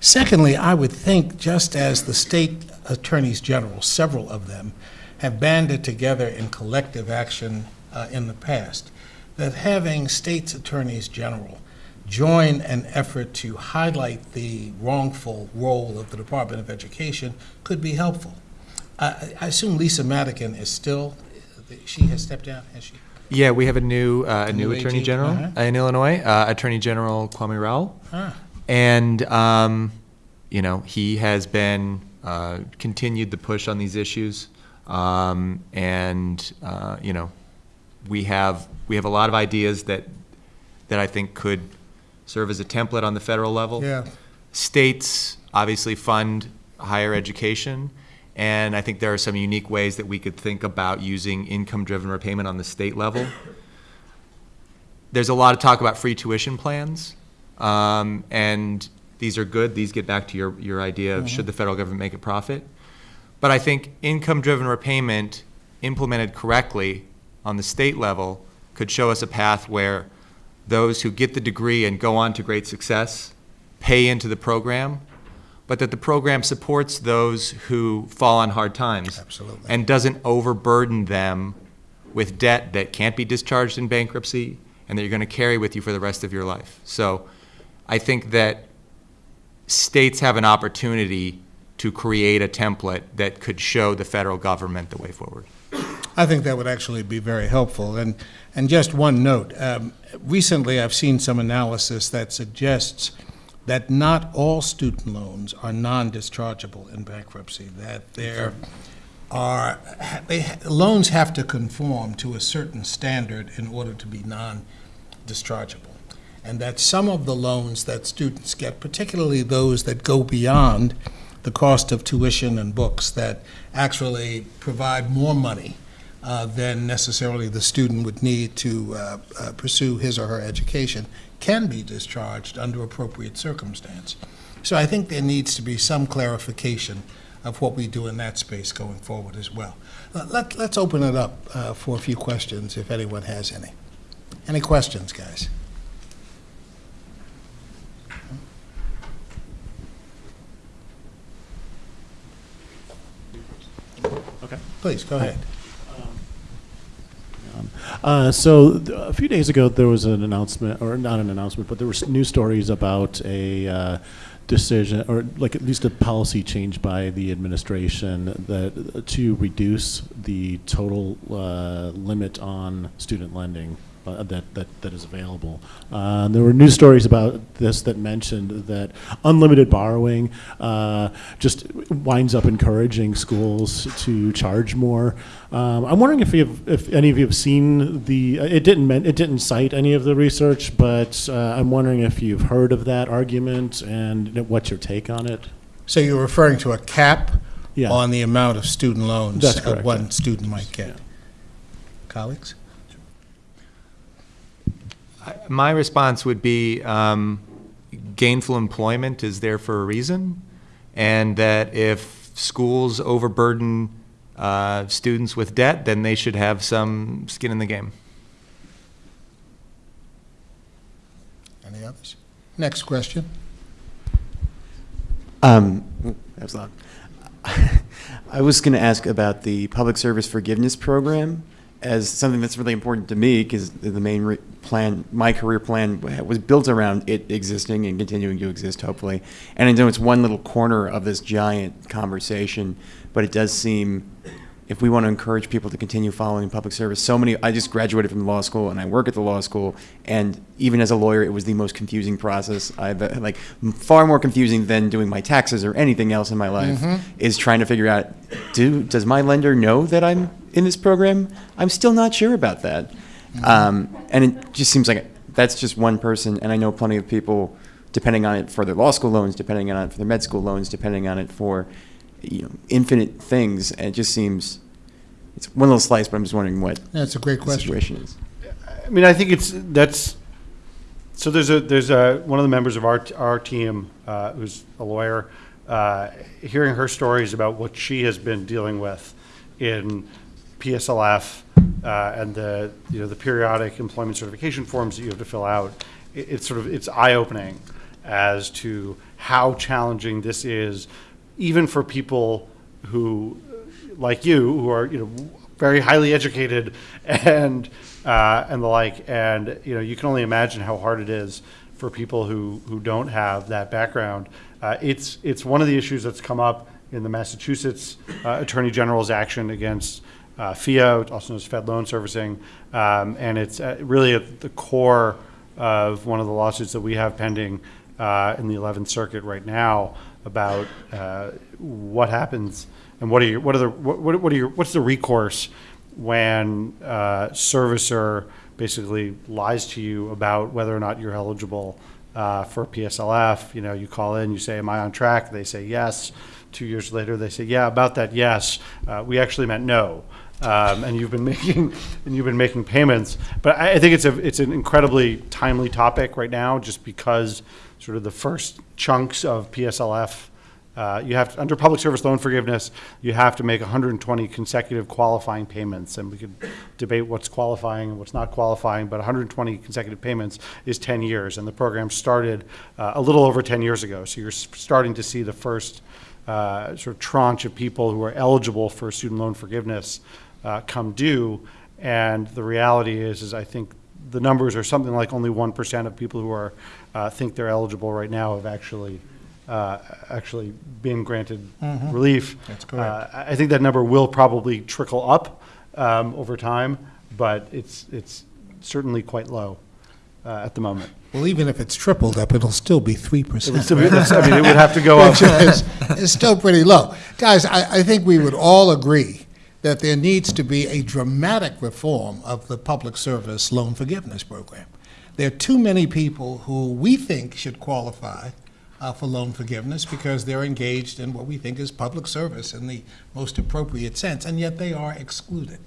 Secondly, I would think just as the state attorneys general, several of them, have banded together in collective action uh, in the past, that having states attorneys general join an effort to highlight the wrongful role of the Department of Education could be helpful. I I assume Lisa Madigan is still, she has stepped down, has she? Yeah, we have a new, uh, a new New Attorney AG, General uh-huh. in Illinois, uh, Attorney General Kwame Raoul. Ah. And, um, you know, he has been, uh, continued the push on these issues. Um, and, uh, you know, we have, we have a lot of ideas that, that I think could serve as a template on the federal level. Yeah. States obviously fund higher education, and I think there are some unique ways that we could think about using income-driven repayment on the state level. There's a lot of talk about free tuition plans, um, and these are good. These get back to your, your idea of should the federal government make a profit? But I think income-driven repayment implemented correctly on the state level could show us a path where those who get the degree and go on to great success pay into the program, but that the program supports those who fall on hard times. Absolutely. And doesn't overburden them with debt that can't be discharged in bankruptcy and that you're going to carry with you for the rest of your life. So I think that states have an opportunity to create a template that could show the federal government the way forward. I think that would actually be very helpful. And, and just one note, um, recently I've seen some analysis that suggests that not all student loans are non-dischargeable in bankruptcy, that there are, they, loans have to conform to a certain standard in order to be non-dischargeable. And that some of the loans that students get, particularly those that go beyond the cost of tuition and books, that actually provide more money uh, than necessarily the student would need to uh, uh, pursue his or her education, can be discharged under appropriate circumstance. So I think there needs to be some clarification of what we do in that space going forward as well. Uh, Let, let's open it up uh, for a few questions, if anyone has any. Any questions, guys? Okay. Please, go ahead. Uh, so a few days ago, there was an announcement, or not an announcement, but there were news stories about a uh, decision, or like at least a policy change by the administration that to reduce the total uh, limit on student lending uh, that, that that is available. Uh, there were news stories about this that mentioned that unlimited borrowing uh, just winds up encouraging schools to charge more. Um, I'm wondering if you've, if any of you have seen the. It didn't it didn't cite any of the research, but uh, I'm wondering if you've heard of that argument and what's your take on it. So you're referring to a cap Yeah. on the amount of student loans that one yeah. student might get? Colleagues? My response would be um, gainful employment is there for a reason, and that if schools overburden uh, students with debt, then they should have some skin in the game. Any others? Next question. Um, that was loud. I was going to ask about the public service forgiveness program as something that's really important to me because the main re- plan, my career plan, was built around it existing and continuing to exist, hopefully. And I know it's one little corner of this giant conversation, but it does seem if we want to encourage people to continue following public service, so many, I just graduated from law school and I work at the law school. And even as a lawyer, it was the most confusing process. I've like far more confusing than doing my taxes or anything else in my life mm-hmm. is trying to figure out, do, does my lender know that I'm in this program? I'm still not sure about that. Um, and it just seems like that's just one person. And I know plenty of people, depending on it for their law school loans, depending on it for their med school loans, depending on it for you know, infinite things. And it just seems it's one little slice, but I'm just wondering what That's a great the question. situation is. I mean, I think it's, that's, so there's a, there's a, one of the members of our, our team, uh, who's a lawyer, uh, hearing her stories about what she has been dealing with in PSLF, uh, and the, you know, the periodic employment certification forms that you have to fill out, it, it's sort of, it's eye-opening as to how challenging this is, even for people who, like you, who are, you know, very highly educated and, uh, and the like. And, you know, you can only imagine how hard it is for people who, who don't have that background. Uh, it's, it's one of the issues that's come up in the Massachusetts uh, Attorney General's action against uh, PHEAA, also known as Fed Loan Servicing. Um, and it's uh, really at the core of one of the lawsuits that we have pending uh, in the 11th Circuit right now about uh, what happens and what are your, what are the, what, what what are your, what's the recourse when uh, servicer basically lies to you about whether or not you're eligible uh, for PSLF? You know, you call in, you say, am I on track? They say yes. Two years later, they say, yeah, about that, yes. Uh, We actually meant no. Um, And you've been making, and you've been making payments. But I, I think it's a, it's an incredibly timely topic right now, just because sort of the first chunks of PSLF uh, you have, to- under public service loan forgiveness, you have to make 120 consecutive qualifying payments, and we could debate what's qualifying and what's not qualifying, but 120 consecutive payments is 10 years, and the program started uh, a little over 10 years ago. So you're starting to see the first uh, sort of tranche of people who are eligible for student loan forgiveness uh, come due, and the reality is, is I think the numbers are something like only 1% of people who are, uh, think they're eligible right now have actually uh, actually been granted relief. That's correct. Uh, I think that number will probably trickle up um, over time, but it's, it's certainly quite low uh, at the moment. Well, even if it's tripled up, it'll still be 3%. It would still be- that's- I mean, it would have to go up. Which is, is still pretty low. Guys, I, I think we would all agree that there needs to be a dramatic reform of the public service loan forgiveness program. There are too many people who we think should qualify uh, for loan forgiveness because they're engaged in what we think is public service in the most appropriate sense, and yet they are excluded.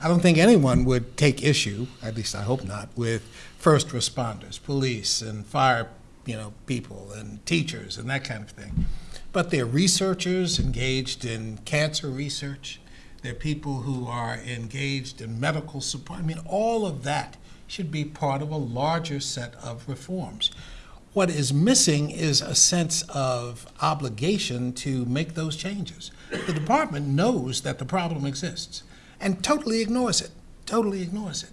I don't think anyone would take issue, at least I hope not, with first responders, police and fire, you know, people and teachers and that kind of thing. But they're researchers engaged in cancer research. They're people who are engaged in medical support. I mean, all of that should be part of a larger set of reforms. What is missing is a sense of obligation to make those changes. The department knows that the problem exists and totally ignores it, totally ignores it.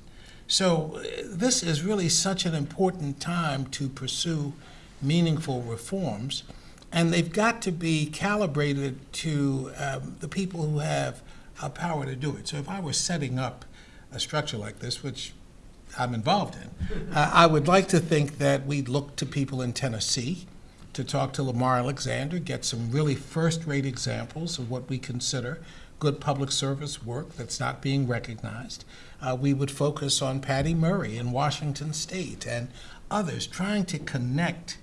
So uh, this is really such an important time to pursue meaningful reforms, and they've got to be calibrated to um, the people who have uh, power to do it. So if I were setting up a structure like this, which I'm involved in, uh, I would like to think that we'd look to people in Tennessee to talk to Lamar Alexander, get some really first-rate examples of what we consider good public service work that's not being recognized. Uh, we would focus on Patty Murray in Washington State and others, trying to connect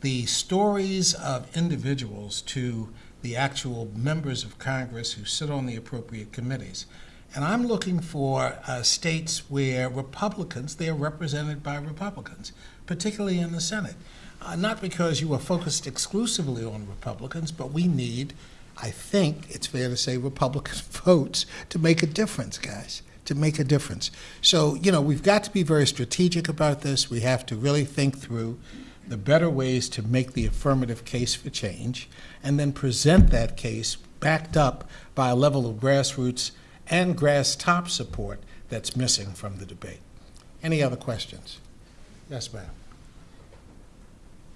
the stories of individuals to the actual members of Congress who sit on the appropriate committees. And I'm looking for uh, states where Republicans, they are represented by Republicans, particularly in the Senate. Uh, not because you are focused exclusively on Republicans, but we need, I think it's fair to say, Republican votes to make a difference, guys, to make a difference. So, you know, we've got to be very strategic about this. We have to really think through the better ways to make the affirmative case for change, and then present that case backed up by a level of grassroots and grass top support that's missing from the debate. Any other questions? Yes, ma'am.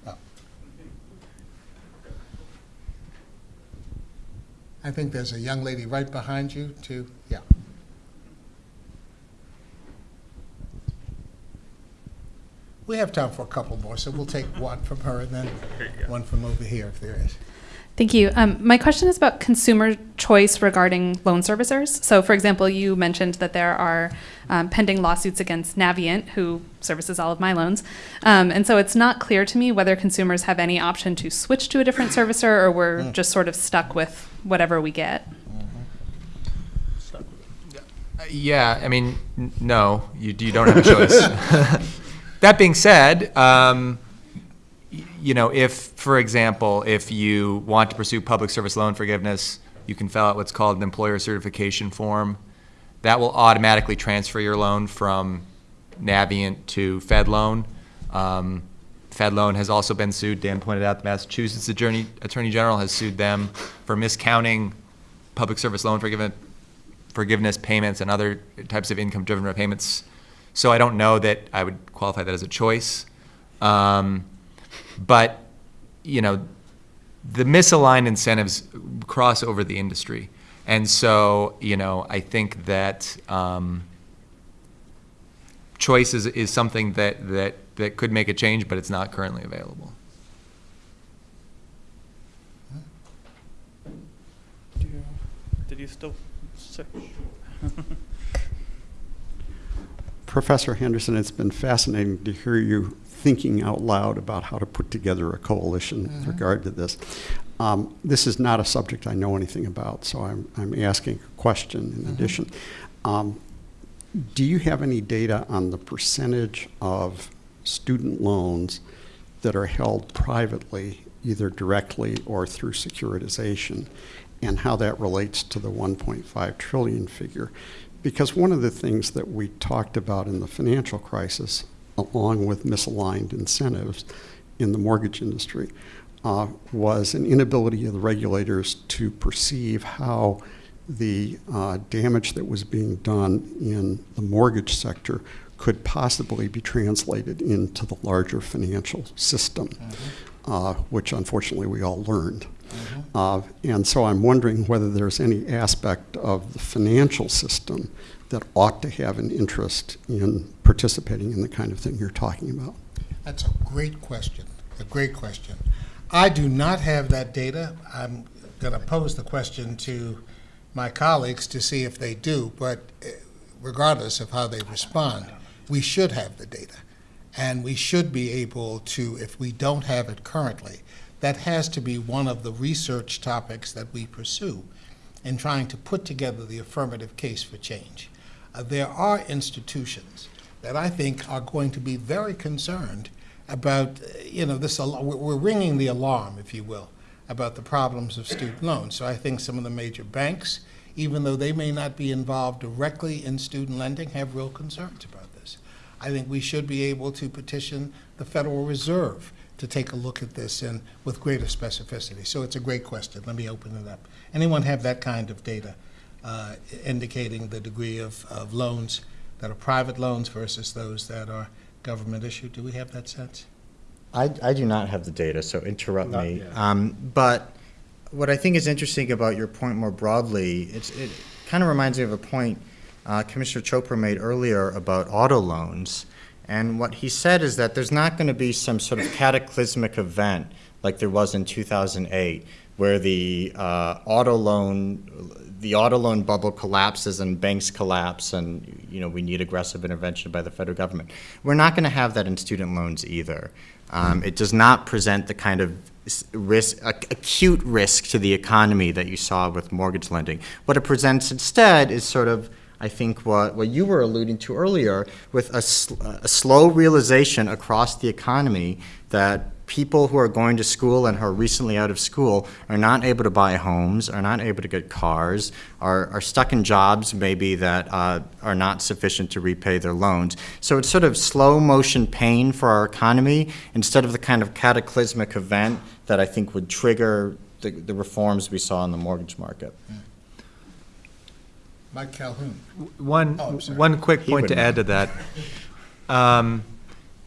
Oh. I think there's a young lady right behind you, too. Yeah. We have time for a couple more, so we'll take one from her and then one from over here if there is. Thank you. Um, my question is about consumer choice regarding loan servicers. So, for example, you mentioned that there are um, pending lawsuits against Navient, who services all of my loans. Um, and so it's not clear to me whether consumers have any option to switch to a different servicer or we're just sort of stuck with whatever we get. Yeah, I mean, n- no, you, you don't have a choice. that being said, um, you know, if, for example, if you want to pursue public service loan forgiveness, you can fill out what's called an employer certification form. That will automatically transfer your loan from Navient to Fed Loan. Um, Fed Loan has also been sued. Dan pointed out the Massachusetts Attorney, Attorney General has sued them for miscounting public service loan forgiveness forgiveness payments and other types of income-driven repayments. So I don't know that I would qualify that as a choice. Um, but, you know, the misaligned incentives cross over the industry. And so, you know, I think that um, choice is, is something that, that, that could make a change, but it's not currently available. Did you still say? Professor Henderson, it's been fascinating to hear you thinking out loud about how to put together a coalition with regard to this. Um, this is not a subject I know anything about, so I'm, I'm asking a question in addition. Um, do you have any data on the percentage of student loans that are held privately, either directly or through securitization, and how that relates to the 1.5 trillion figure? Because one of the things that we talked about in the financial crisis, along with misaligned incentives in the mortgage industry, uh, was an inability of the regulators to perceive how the uh, damage that was being done in the mortgage sector could possibly be translated into the larger financial system. uh, which unfortunately we all learned. Uh, and so I'm wondering whether there's any aspect of the financial system that ought to have an interest in participating in the kind of thing you're talking about. That's a great question, a great question. I do not have that data. I'm going to pose the question to my colleagues to see if they do, but eh, regardless of how they respond, we should have the data. And we should be able to, if we don't have it currently, that has to be one of the research topics that we pursue in trying to put together the affirmative case for change. Uh, there are institutions that I think are going to be very concerned about, uh, you know, this, we're ringing the alarm, if you will, about the problems of student loans. So I think some of the major banks, even though they may not be involved directly in student lending, have real concerns about this. I think we should be able to petition the Federal Reserve to take a look at this and with greater specificity. So it's a great question. Let me open it up. Anyone have that kind of data uh, indicating the degree of, of loans that are private loans versus those that are government issued? Do we have that sense? I, I do not have the data, so interrupt Not me. Um, but what I think is interesting about your point more broadly, it's, it kind of reminds me of a point uh, Commissioner Chopra made earlier about auto loans. And what he said is that there's not going to be some sort of cataclysmic event like there was in 2008, where the uh, auto loan, the auto loan bubble collapses and banks collapse, and you know we need aggressive intervention by the federal government. We're not going to have that in student loans either. Um, it does not present the kind of risk, ac- acute risk to the economy that you saw with mortgage lending. What it presents instead is sort of, I think, what, what you were alluding to earlier, with a, sl- a slow realization across the economy that people who are going to school and who are recently out of school are not able to buy homes, are not able to get cars, are, are stuck in jobs maybe that uh, are not sufficient to repay their loans. So it's sort of slow motion pain for our economy instead of the kind of cataclysmic event that I think would trigger the, the reforms we saw in the mortgage market. Mike Calhoun. One, Oh, I'm sorry. one quick He point to add to that. Um,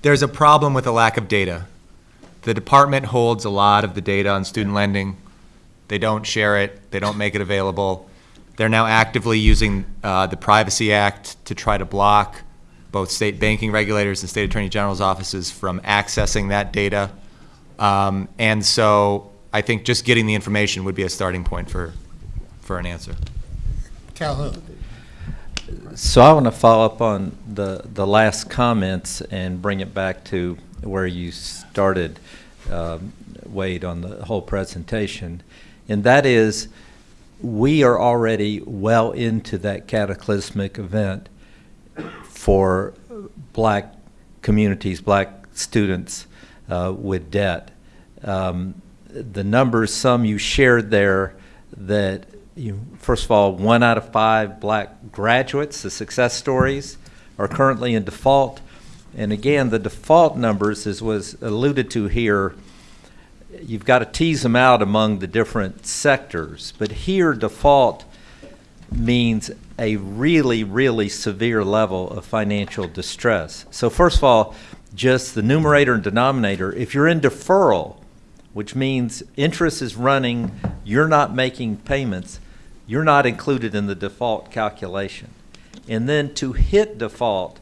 There's a problem with the lack of data. The department holds a lot of the data on student lending. They don't share it, they don't make it available. They're now actively using uh, the Privacy Act to try to block both state banking regulators and state attorney general's offices from accessing that data. Um, And so I think just getting the information would be a starting point for, for an answer. Calhoun. So I want to follow up on the, the last comments and bring it back to where you started, um, Wade, on the whole presentation. And that is, we are already well into that cataclysmic event for black communities, black students uh, with debt. Um, the numbers, some you shared there, that you, first of all, one out of five black graduates, the success stories, are currently in default. And again, the default numbers, as was alluded to here, you've got to tease them out among the different sectors. But here, default means a really, really severe level of financial distress. So first of all, just the numerator and denominator, if you're in deferral, which means interest is running, you're not making payments, you're not included in the default calculation. And then to hit default,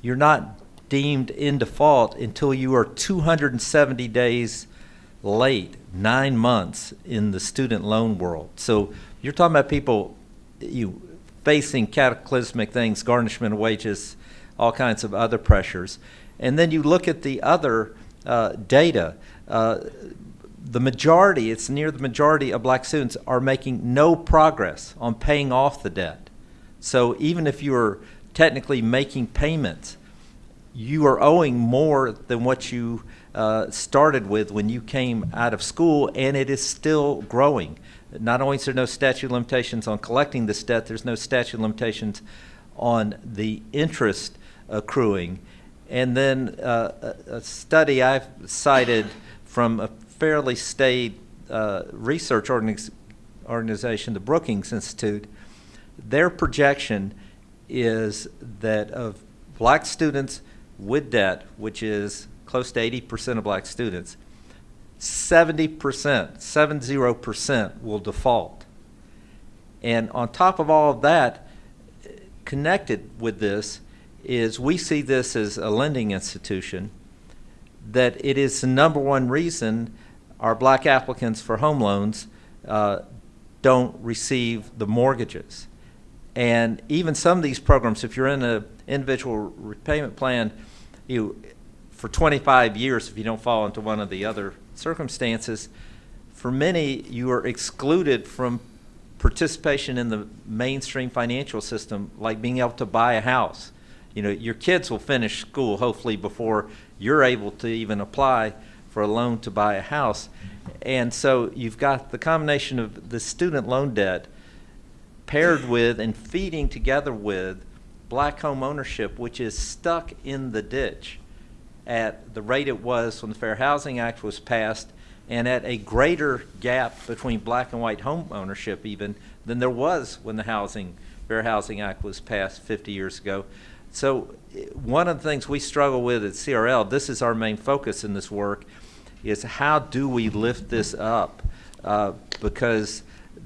you're not deemed in default until you are 270 days late, nine months in the student loan world. So you're talking about people you facing cataclysmic things, garnishment of wages, all kinds of other pressures. And then you look at the other uh, data. Uh, the majority, it's near the majority of black students are making no progress on paying off the debt. So even if you're technically making payments, you are owing more than what you uh, started with when you came out of school, and it is still growing. Not only is there no statute of limitations on collecting this debt, there's no statute of limitations on the interest accruing. And then uh, a, a study I've cited from a fairly staid uh, research organiz- organization, the Brookings Institute, their projection is that of black students with debt, which is close to 80% of black students, 70%, 70% will default. And on top of all of that, connected with this is we see this as a lending institution, that it is the number one reason our black applicants for home loans uh, don't receive the mortgages. And even some of these programs, if you're in an individual repayment plan, you, for 25 years, if you don't fall into one of the other circumstances, for many, you are excluded from participation in the mainstream financial system, like being able to buy a house. You know, your kids will finish school hopefully before you're able to even apply for a loan to buy a house. And so you've got the combination of the student loan debt paired with and feeding together with black home ownership, which is stuck in the ditch at the rate it was when the Fair Housing Act was passed and at a greater gap between black and white home ownership even than there was when the Housing Fair Housing Act was passed 50 years ago. So eh, one of the things we struggle with at CRL, this is our main focus in this work, is how do we lift this up? Uh, because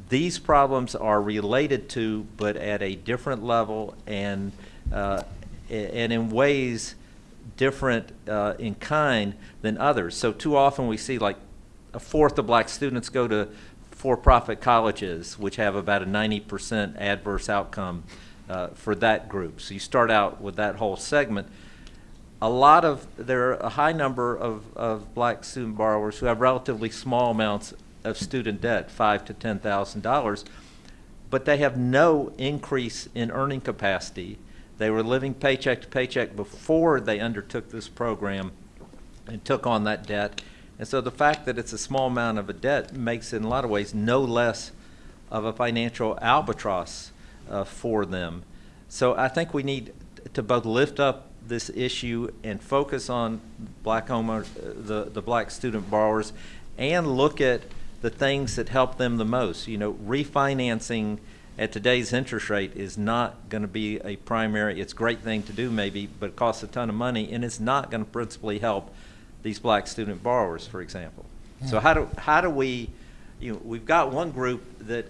these problems are related to, but at a different level and, uh, and in ways different uh, in kind than others. So too often we see like a fourth of black students go to for-profit colleges, which have about a 90% adverse outcome uh, for that group. So you start out with that whole segment. A lot of, there are a high number of, of black student borrowers who have relatively small amounts of student debt, five to $10,000, but they have no increase in earning capacity. They were living paycheck to paycheck before they undertook this program and took on that debt. And so the fact that it's a small amount of a debt makes it in a lot of ways no less of a financial albatross uh, for them. So I think we need to both lift up this issue and focus on black homeowner, uh, the, the black student borrowers and look at the things that help them the most. You know, refinancing at today's interest rate is not going to be a primary, it's a great thing to do maybe, but it costs a ton of money and it's not going to principally help these black student borrowers, for example. So how do, how do we, you know, we've got one group that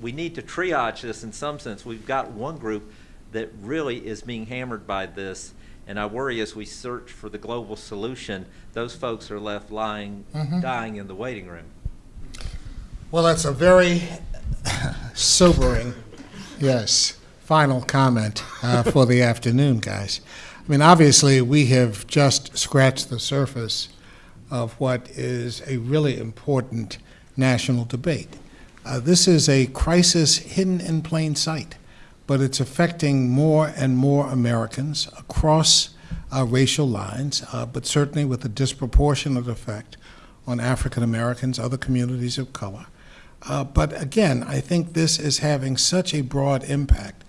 we need to triage this in some sense. We've got one group that really is being hammered by this, and I worry as we search for the global solution, those folks are left lying, dying in the waiting room. Well, that's a very sobering, yes, final comment uh, for the afternoon, guys. I mean, obviously, we have just scratched the surface of what is a really important national debate. Uh, this is a crisis hidden in plain sight, but it's affecting more and more Americans across uh, racial lines, uh, but certainly with a disproportionate effect on African Americans, other communities of color. Uh, but again, I think this is having such a broad impact.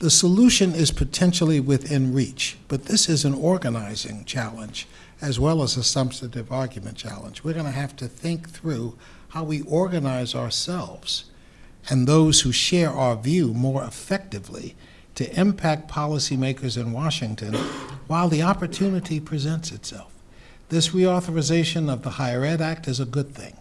The solution is potentially within reach, but this is an organizing challenge as well as a substantive argument challenge. We're going to have to think through how we organize ourselves and those who share our view more effectively to impact policymakers in Washington while the opportunity presents itself. This reauthorization of the Higher Ed Act is a good thing.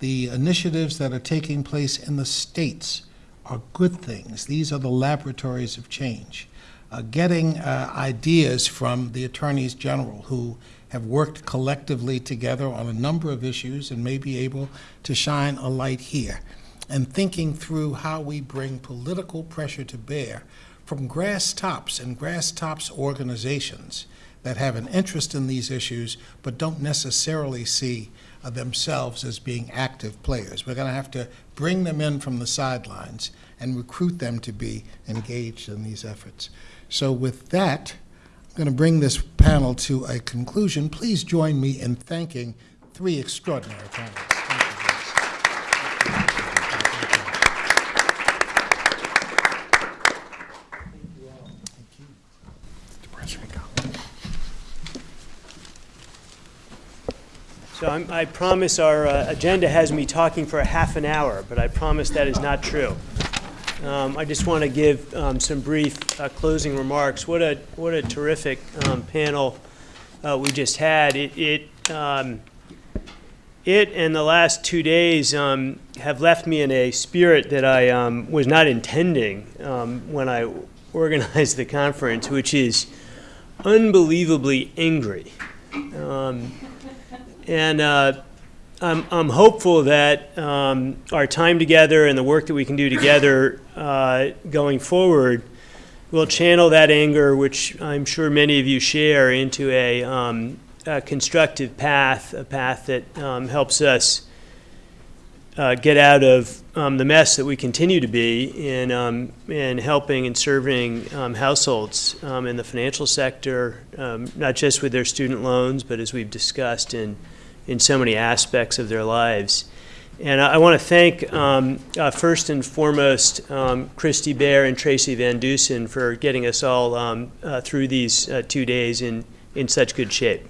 The initiatives that are taking place in the states are good things. These are the laboratories of change. Uh, getting uh, ideas from the attorneys general who have worked collectively together on a number of issues and may be able to shine a light here, and thinking through how we bring political pressure to bear from grass tops and grass tops organizations that have an interest in these issues but don't necessarily see uh, themselves as being active players. We're going to have to bring them in from the sidelines and recruit them to be engaged in these efforts. So with that, I'm going to bring this panel to a conclusion. Please join me in thanking three extraordinary panelists. Thank you, guys. So I'm, I promise our uh, agenda has me talking for a half an hour, but I promise that is not true. Um, I just want to give um, some brief uh, closing remarks. What a what a terrific um, panel uh, we just had. It it, um, it and the last two days um, have left me in a spirit that I um, was not intending when I organized the conference, which is unbelievably angry. Um, and uh, I'm, I'm hopeful that um, our time together and the work that we can do together uh, going forward will channel that anger, which I'm sure many of you share, into a, um, a constructive path, a path that um, helps us uh, get out of um, the mess that we continue to be in, um, in helping and serving um, households in the financial sector, not just with their student loans, but as we've discussed in, in so many aspects of their lives. And I, I want to thank, um, uh, first and foremost, um, Christy Bear and Tracy Van Dusen for getting us all um, uh, through these uh, two days in, in such good shape.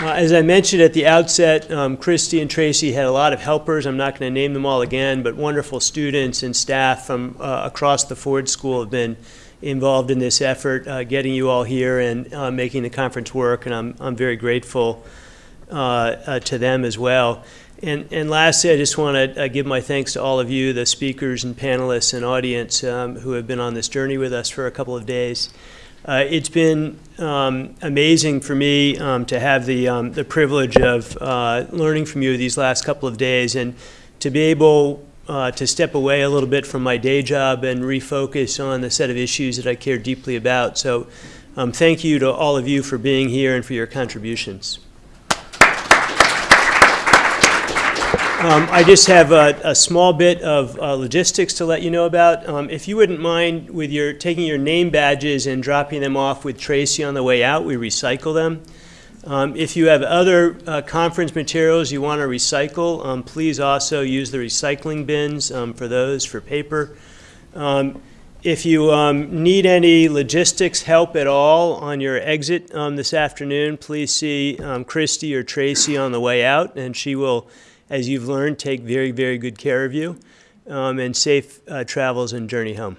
Uh, As I mentioned at the outset, um, Christy and Tracy had a lot of helpers. I'm not going to name them all again, but wonderful students and staff from uh, across the Ford School have been involved in this effort, uh, getting you all here and uh, making the conference work, and I'm, I'm very grateful uh, uh, to them as well. And, and lastly, I just want to uh, give my thanks to all of you, the speakers and panelists and audience um, who have been on this journey with us for a couple of days. Uh, it's been um, amazing for me um, to have the, um, the privilege of learning from you these last couple of days and to be able uh, to step away a little bit from my day job and refocus on the set of issues that I care deeply about. So um, thank you to all of you for being here and for your contributions. Um, I just have a, a small bit of uh, logistics to let you know about. Um, if you wouldn't mind with your taking your name badges and dropping them off with Tracy on the way out, we recycle them. Um, if you have other uh, conference materials you want to recycle, um, please also use the recycling bins um, for those for paper. Um, if you um, need any logistics help at all on your exit um, this afternoon, please see Christy or Tracy on the way out, and she will, as you've learned, take very, very good care of you. And safe uh, travels and journey home.